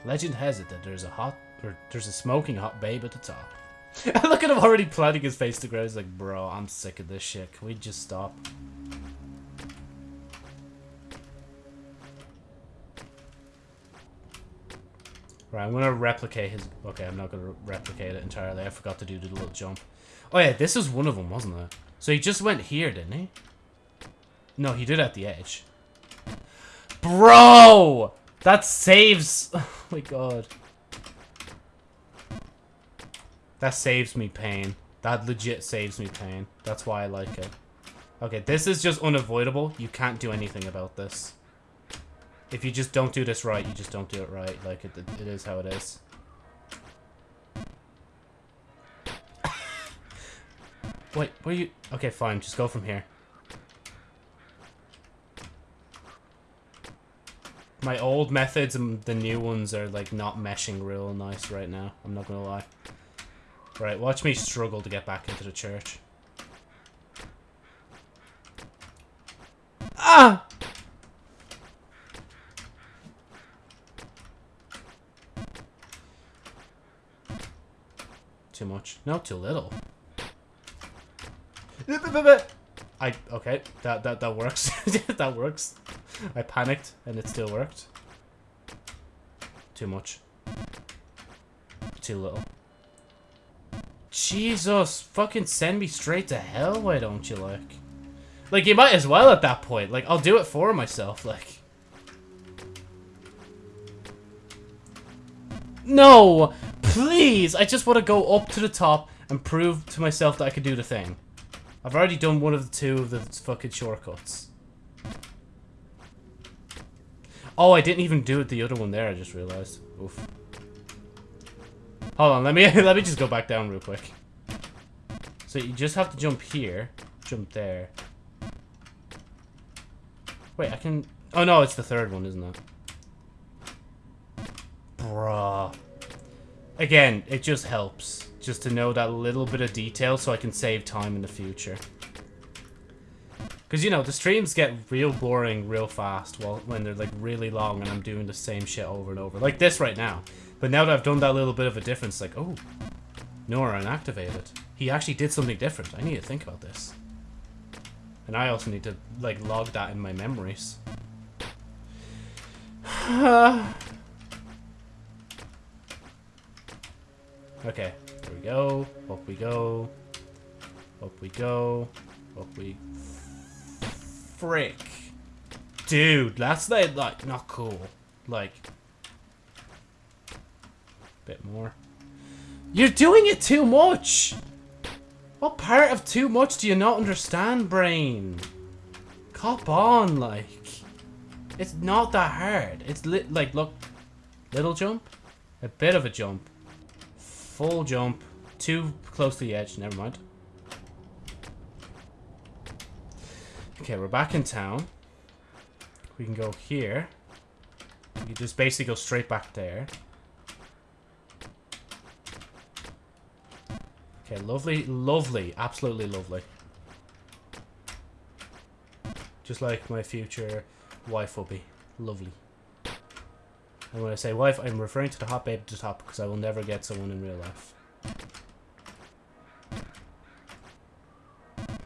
Legend has it that there's a hot, or there's a smoking hot babe at the top. Look at him already planting his face to ground. He's like, bro, I'm sick of this shit. Can we just stop? Right, I'm gonna replicate his. Okay, I'm not gonna replicate it entirely. I forgot to do the little jump. Oh yeah, this is one of them, wasn't it? So he just went here, didn't he? No, he did at the edge. Bro! That saves... My god. That saves me pain. That legit saves me pain. That's why I like it. Okay, this is just unavoidable. You can't do anything about this. If you just don't do this right, you just don't do it right. Like, it, it is how it is. Wait, where you... Okay, fine. Just go from here. My old methods and the new ones are, like, not meshing real nice right now. I'm not gonna lie. Right, watch me struggle to get back into the church. Ah! Too much. No, too little. I okay, that that that works. that works. I panicked and it still worked. Too much. Too little. Jesus, fucking send me straight to hell, why don't you, like? Like, you might as well at that point. Like, I'll do it for myself, like. No! Please! I just want to go up to the top and prove to myself that I can do the thing. I've already done one of the two of the fucking shortcuts. Oh, I didn't even do it the other one there, I just realized. Oof. Hold on, let me let me just go back down real quick. So you just have to jump here, jump there. Wait, I can... Oh no, it's the third one, isn't it? Bruh. Again, it just helps. Just to know that little bit of detail so I can save time in the future. Because, you know, the streams get real boring real fast while, when they're, like, really long and I'm doing the same shit over and over. Like this right now. But now that I've done that little bit of a difference, like, oh, Nora unactivated. He actually did something different. I need to think about this. And I also need to, like, log that in my memories. okay, there we go. Up we go. Up we go. Up we... Frick. Dude, that's, like, like not cool. Like... Bit more. You're doing it too much! What part of too much do you not understand, brain? Cop on, like. It's not that hard. It's li like, look. Little jump. A bit of a jump. Full jump. Too close to the edge. Never mind. Okay, we're back in town. We can go here. You just basically go straight back there. Okay, lovely, lovely, absolutely lovely. Just like my future wife will be. Lovely. And when I say wife, I'm referring to the hot babe at the top because I will never get someone in real life.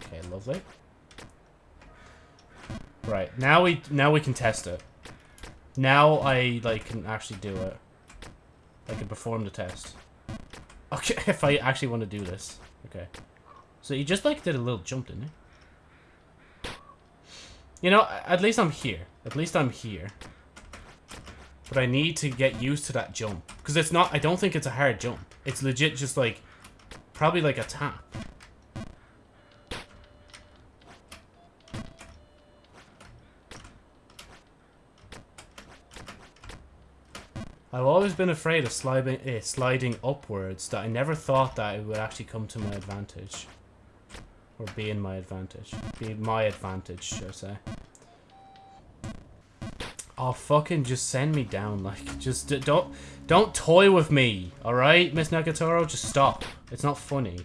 Okay, lovely. Right, now we now we can test it. Now I like can actually do it. I can perform the test. Okay, if I actually want to do this. Okay. So you just like did a little jump, didn't you? You know, at least I'm here. At least I'm here. But I need to get used to that jump. Because it's not, I don't think it's a hard jump. It's legit just like, probably like a tap. I've always been afraid of sliding, eh, sliding upwards that I never thought that it would actually come to my advantage. Or be in my advantage. Be my advantage, should I say. Oh, fucking just send me down, like, just don't, don't toy with me, alright, Miss Nagatoro? Just stop. It's not funny.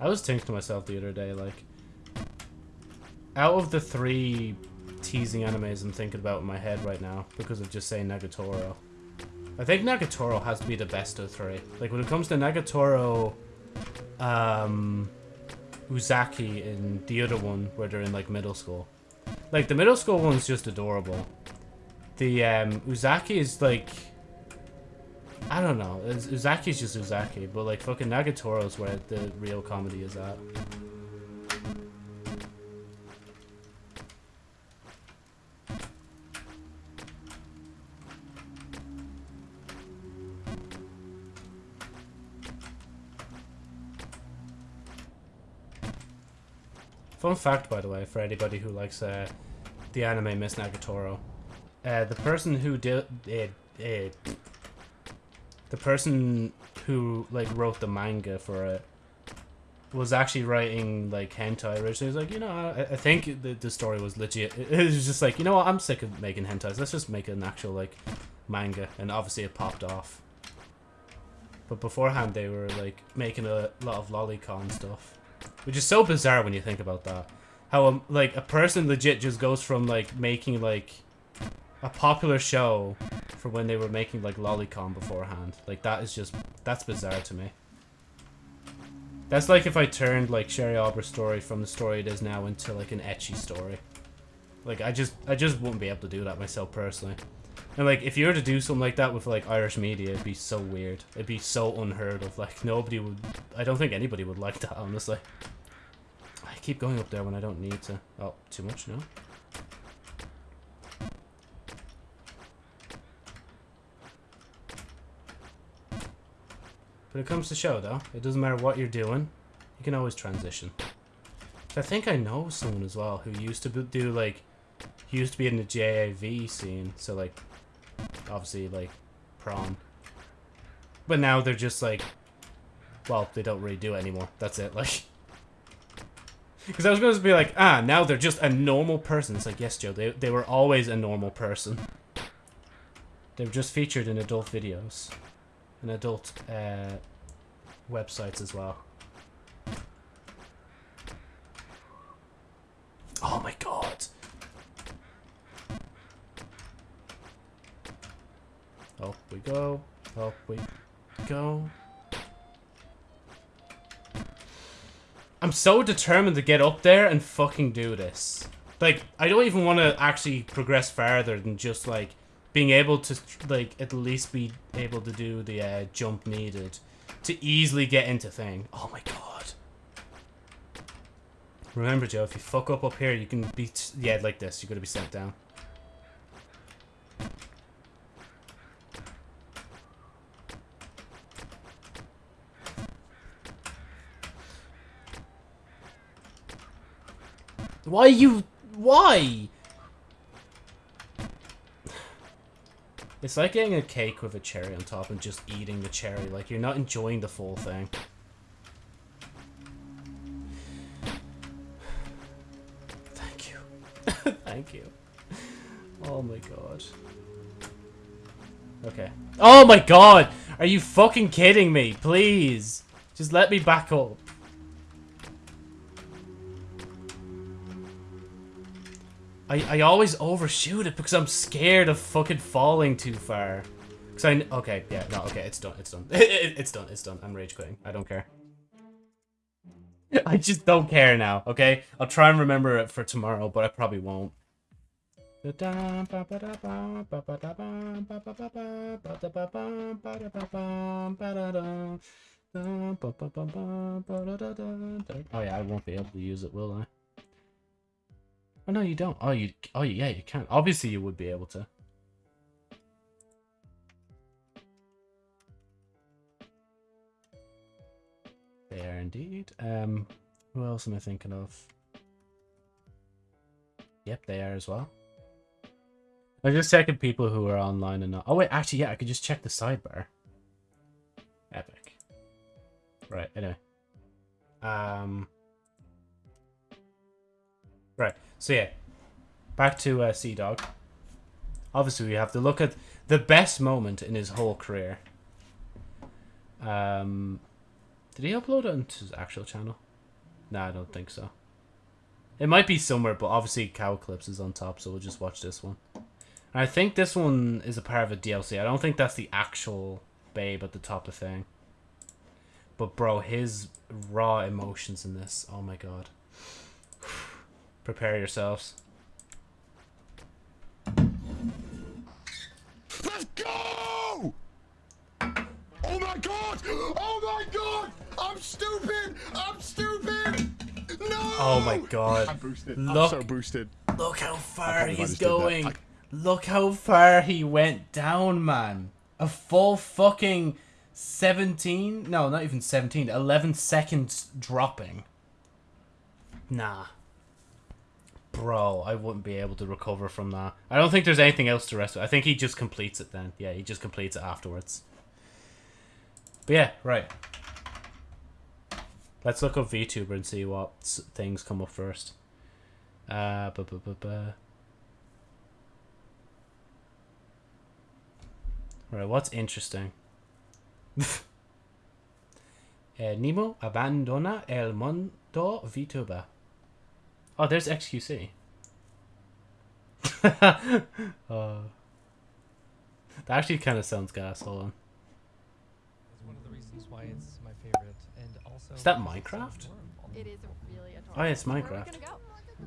I was thinking to myself the other day, like, out of the three teasing animes I'm thinking about in my head right now, because of just saying Nagatoro, I think Nagatoro has to be the best of three. Like, when it comes to Nagatoro, um, Uzaki, and the other one, where they're in, like, middle school. Like, the middle school one's just adorable. The, um, Uzaki is, like... I don't know. Uzaki's just Uzaki, but, like, fucking Nagatoro's where the real comedy is at. Fun fact, by the way, for anybody who likes uh, the anime Miss Nagatoro. Uh, the person who did it, it, the person who like wrote the manga for it was actually writing like hentai originally. He was like, you know, I, I think the, the story was legit. It, it was just like, you know what, I'm sick of making hentais. Let's just make an actual like manga, and obviously it popped off. But beforehand, they were like making a lot of lolicon stuff, which is so bizarre when you think about that. How um, like a person legit just goes from like making like a popular show for when they were making like lolicon beforehand. Like that is just that's bizarre to me. That's like if I turned like Sherry Albert's story from the story it is now into like an ecchi story. Like I just I just wouldn't be able to do that myself personally. And like if you were to do something like that with like Irish media, it'd be so weird. It'd be so unheard of. Like nobody would I don't think anybody would like that honestly. I keep going up there when I don't need to. Oh, too much, no? When it comes to show though, it doesn't matter what you're doing, you can always transition. I think I know someone as well who used to do like, used to be in the JAV scene, so like, obviously like, prom. But now they're just like, well, they don't really do it anymore. That's it, like. Because I was going to be like, ah, now they're just a normal person. It's like, yes, Joe, they, they were always a normal person. They were just featured in adult videos. And adult uh, websites as well. Oh my god. Up we go. Up we go. I'm so determined to get up there and fucking do this. Like, I don't even want to actually progress farther than just, like, being able to, like, at least be able to do the uh, jump needed to easily get into thing. Oh my god. Remember, Joe, if you fuck up up here, you can be, yeah, like this. You're going to be sent down. Why are you... Why? It's like getting a cake with a cherry on top and just eating the cherry. Like, you're not enjoying the full thing. Thank you. Thank you. Oh my god. Okay. Oh my god! Are you fucking kidding me? Please! Just let me back up. I, I always overshoot it because I'm scared of fucking falling too far. Cause I okay yeah no okay it's done it's done it's done it's done I'm rage quitting I don't care. I just don't care now. Okay, I'll try and remember it for tomorrow, but I probably won't. Oh yeah, I won't be able to use it, will I? Oh no, you don't. Oh, you. Oh yeah, you can. Obviously, you would be able to. They are indeed. Um, who else am I thinking of? Yep, they are as well. I'm just checking people who are online and not. Oh wait, actually, yeah, I could just check the sidebar. Epic. Right. Anyway. Um. Right. So yeah, back to uh, CDawg. Obviously, we have to look at the best moment in his whole career. Um, did he upload it onto his actual channel? No, I don't think so. It might be somewhere, but obviously Cow Clips is on top, so we'll just watch this one. And I think this one is a part of a DLC. I don't think that's the actual babe at the top of thing. But bro, his raw emotions in this, oh my god. Prepare yourselves. Let's go! Oh my god! Oh my god! I'm stupid! I'm stupid! No! Oh my god. I'm boosted. Look, I'm so boosted. look how far can't believe I he's just did that. going. I- Look how far he went down, man. A full fucking 17? No, not even 17. 11 seconds dropping. Nah. Bro, I wouldn't be able to recover from that. I don't think there's anything else to rest. with. I think he just completes it then. Yeah, he just completes it afterwards. But yeah, right. Let's look up VTuber and see what things come up first. Uh, bu- bu- bu- bu. Right, what's interesting? Eh, Nemo abandona el mundo VTuber. Oh, there's XQC. uh, that actually kind of sounds gas. Hold on. It's one of the reasons why it's my favorite, and also. Is that because it's so Minecraft? It is really adorable. Oh, yeah, it's Where are we Minecraft. gonna go?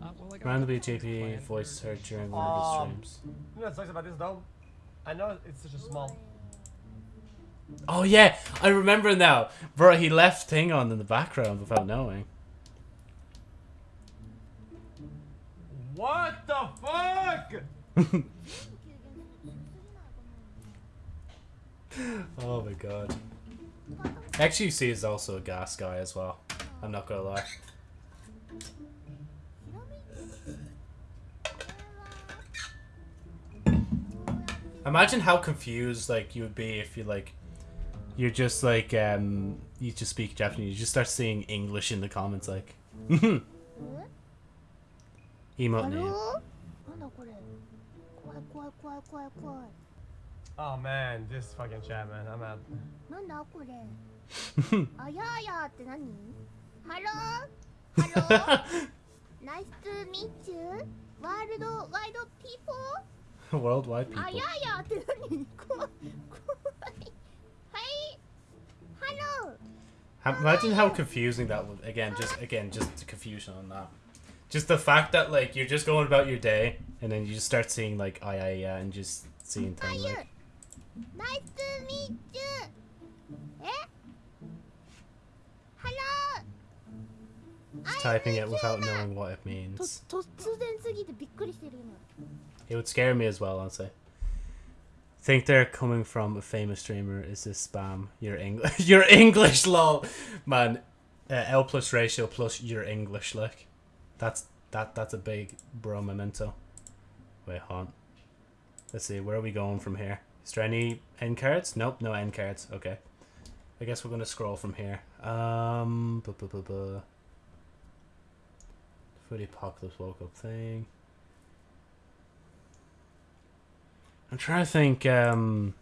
Uh, well, Randomly, JP planned voice heard during one of his Um, streams. You know what sucks about this though? I know it's such a small. Oh yeah, I remember now. Bro, he left thing on in the background without knowing. What the fuck? Oh my god. XQC is also a gas guy as well. I'm not gonna lie. Imagine how confused like you would be if you like you're just like um you just speak Japanese, you just start seeing English in the comments like 今ねなんだこれ？怖い怖い怖い怖い怖い。Oh man, this fucking chat man, I'm out. なんだこれ？あやあやって何？ハローハロー Nice to meet you. Worldwide people Worldwide people. あやあやって何？怖い。怖い。はい Hello Imagine how confusing that would again just again just confusion on that just the fact that like you're just going about your day and then you just start seeing like I I yeah and just seeing things like Nice to meet you. Eh? Hello. Just typing it without knowing what it means. It would scare me as well, honestly. Think they're coming from a famous streamer? Is this spam? Your English, your English, lol, man. Uh, L plus ratio plus your English, like that's that that's a big bro memento. Wait, hold on. Let's see, where are we going from here? Is there any end cards? Nope, no end cards. Okay. I guess we're gonna scroll from here. Um, bu- bu- bu- bu. For the apocalypse woke up thing. I'm trying to think. Um,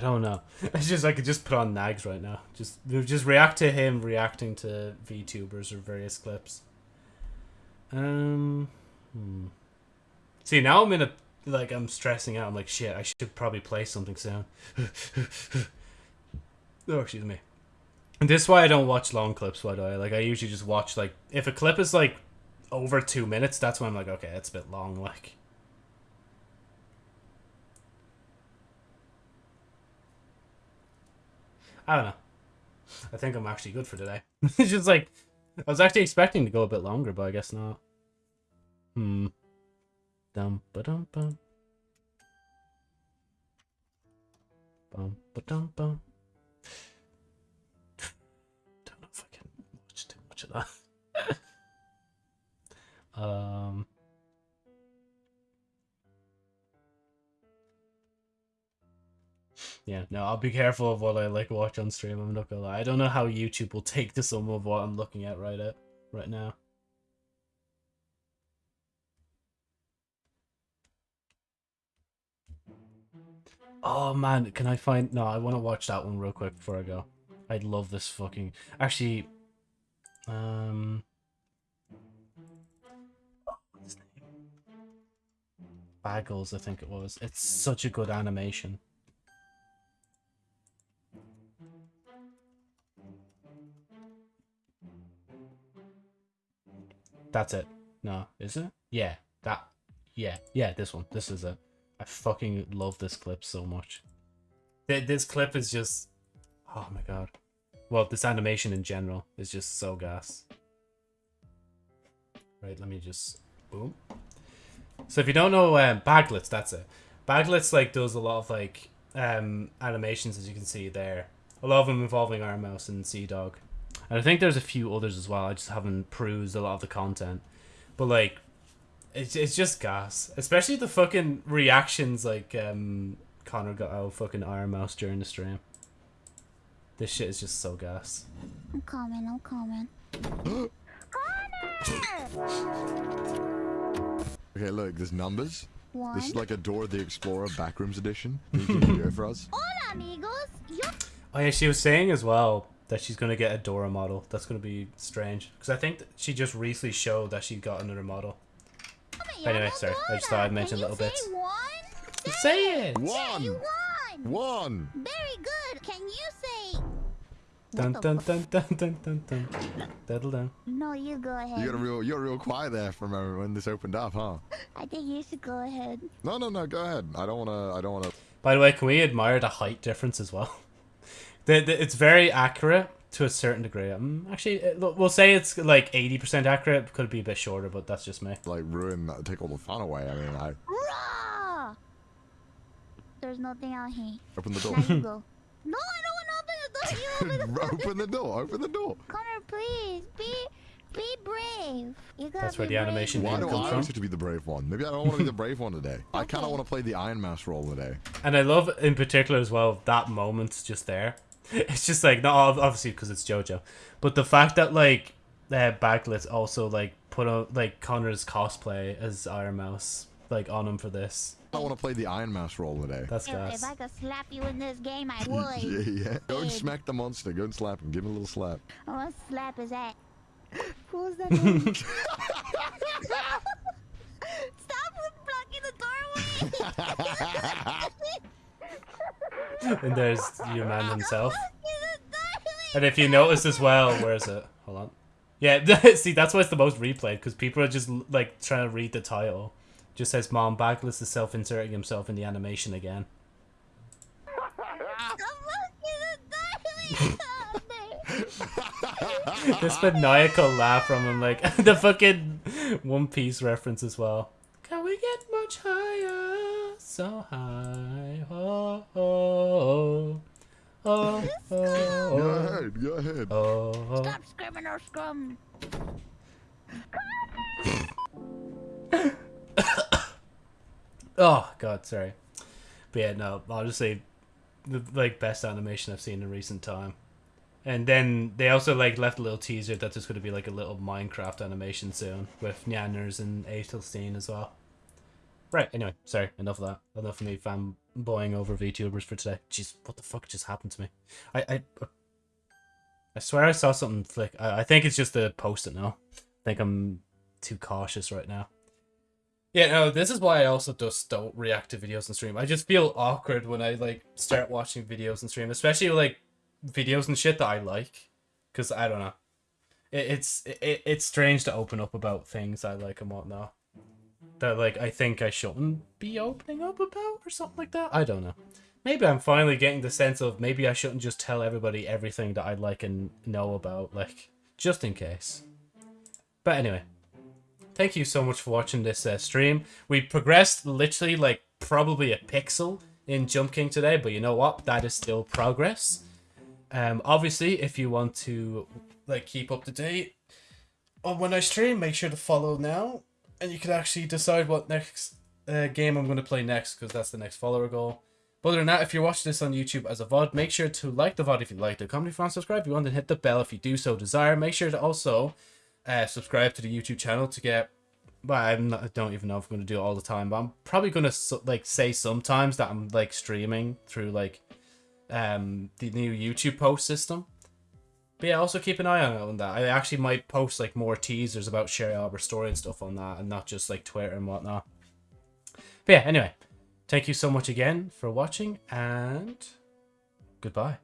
I don't know. It's just I could just put on Nags right now. Just just react to him reacting to VTubers or various clips. Um. Hmm. See now I'm in a like I'm stressing out. I'm like shit. I should probably play something soon. oh excuse me. And this is why I don't watch long clips. Why do I? like I usually just watch like if a clip is like over two minutes, that's when I'm like okay, it's a bit long. Like. I don't know. I think I'm actually good for today. it's just like I was actually expecting to go a bit longer, but I guess not. Hmm. Dum ba dum bum. Bum ba dum bum. Don't know if I can watch too much of that. um. Yeah, no, I'll be careful of what I like watch on stream. I'm not gonna lie. I don't know how YouTube will take to some of what I'm looking at right at right now. Oh man, can I find? No, I want to watch that one real quick before I go. I love this fucking. Actually, um? Bagels, I think it was. It's such a good animation. That's it. No, is it? Yeah, that. Yeah, yeah, this one. This is it. I fucking love this clip so much. This clip is just. Oh my god. Well, this animation in general is just so gas. Right, let me just. Boom. So if you don't know um, Baglets, that's it. Baglets like does a lot of like um, animations as you can see there. A lot of them involving Iron Mouse and CDawg. And I think there's a few others as well. I just haven't perused a lot of the content. But like it's it's just gas. Especially the fucking reactions like um Connor got out of fucking Iron Mouse during the stream. This shit is just so gas. I'm coming, I'm coming. Connor! Okay, look, there's numbers. One. This is like a Dora the Explorer Backrooms edition. You can you do it for us? Hola, amigos. Yo Oh yeah, she was saying as well that she's gonna get a Dora model. That's gonna be strange because I think she just recently showed that she got another model. Anyway, sorry, I just thought I'd mention Can you little bits. Say one? Say it. Yeah, you One. won. One. Very good. Can you say? Dun What the dun fuck? dun dun dun dun dun. Diddle dun. No, you go ahead. You got a real, you're real quiet there from when this opened up, huh? I think you should go ahead. No, no, no. Go ahead. I don't wanna. I don't wanna. By the way, can we admire the height difference as well? the, the, it's very accurate to a certain degree. Um, actually, it, look, we'll say it's like 80% accurate. Could be a bit shorter, but that's just me. like ruin that, take all the fun away. I mean, I Raw. There's nothing out here. open the door. Now you go. No, I don't want to open the door. You open the door. open the door. Open the door. Connor, please be be brave. You gotta That's where be the brave. animation Why name do I from. have to be the brave one? Maybe I don't want to be the brave one today. I kind of want to play the Iron Mouse role today. And I love in particular as well that moment just there. It's just like not obviously because it's JoJo, but the fact that like uh, Backlit also like put out like Connor's cosplay as Iron Mouse like on him for this. I want to play the Iron Mouse role today. That's If, if. I could slap you in this game, I would. Yeah, yeah. Go and smack the monster. Go and slap him. Give him a little slap. I want to slap his ass. Who's that? Stop blocking the doorway! And there's your man himself. And if you notice as well, where is it? Hold on. Yeah, see, that's why it's the most replayed because people are just like trying to read the title. Just says, "Mom, Backless is self-inserting himself in the animation again." This maniacal laugh from him, like the fucking One Piece reference as well. Can we get much higher? So high. Oh, oh, oh, oh, Go oh, ahead. Go ahead. oh, oh. Stop screaming or scrum. Oh god, sorry. But yeah, no, I'll just say the like best animation I've seen in recent time. And then they also like left a little teaser that there's gonna be like a little Minecraft animation soon with Nyanners and Aethelstein as well. Right, anyway, sorry, enough of that. Enough of me fanboying over VTubers for today. Jeez, what the fuck just happened to me? I I uh, I swear I saw something flick. I, I think it's just the post it now. I think I'm too cautious right now. Yeah, no, this is why I also just don't react to videos and stream. I just feel awkward when I like start watching videos and stream, especially like videos and shit that I like, because I don't know. It, it's it, it's strange to open up about things I like and whatnot. That like I think I shouldn't be opening up about or something like that. I don't know. Maybe I'm finally getting the sense of maybe I shouldn't just tell everybody everything that I like and know about, like just in case. But anyway, thank you so much for watching this uh, stream. We progressed literally like probably a pixel in Jump King today, but you know what? That is still progress. Um, obviously, if you want to like keep up to date on when I stream, make sure to follow now, and you can actually decide what next uh, game I'm going to play next because that's the next follower goal. But other than that, if you're watching this on YouTube as a VOD, make sure to like the VOD if you liked it. Want to subscribe if you want to hit the bell if you do so desire. Make sure to also uh, subscribe to the YouTube channel to get. Well, I'm not, I don't even know if I'm going to do it all the time, but I'm probably going to like say sometimes that I'm like streaming through like um the new YouTube post system. But yeah, also keep an eye on on that. I actually might post like more teasers about Sherry Albert's story and stuff on that, and not just like Twitter and whatnot. But yeah, anyway, thank you so much again for watching, and goodbye.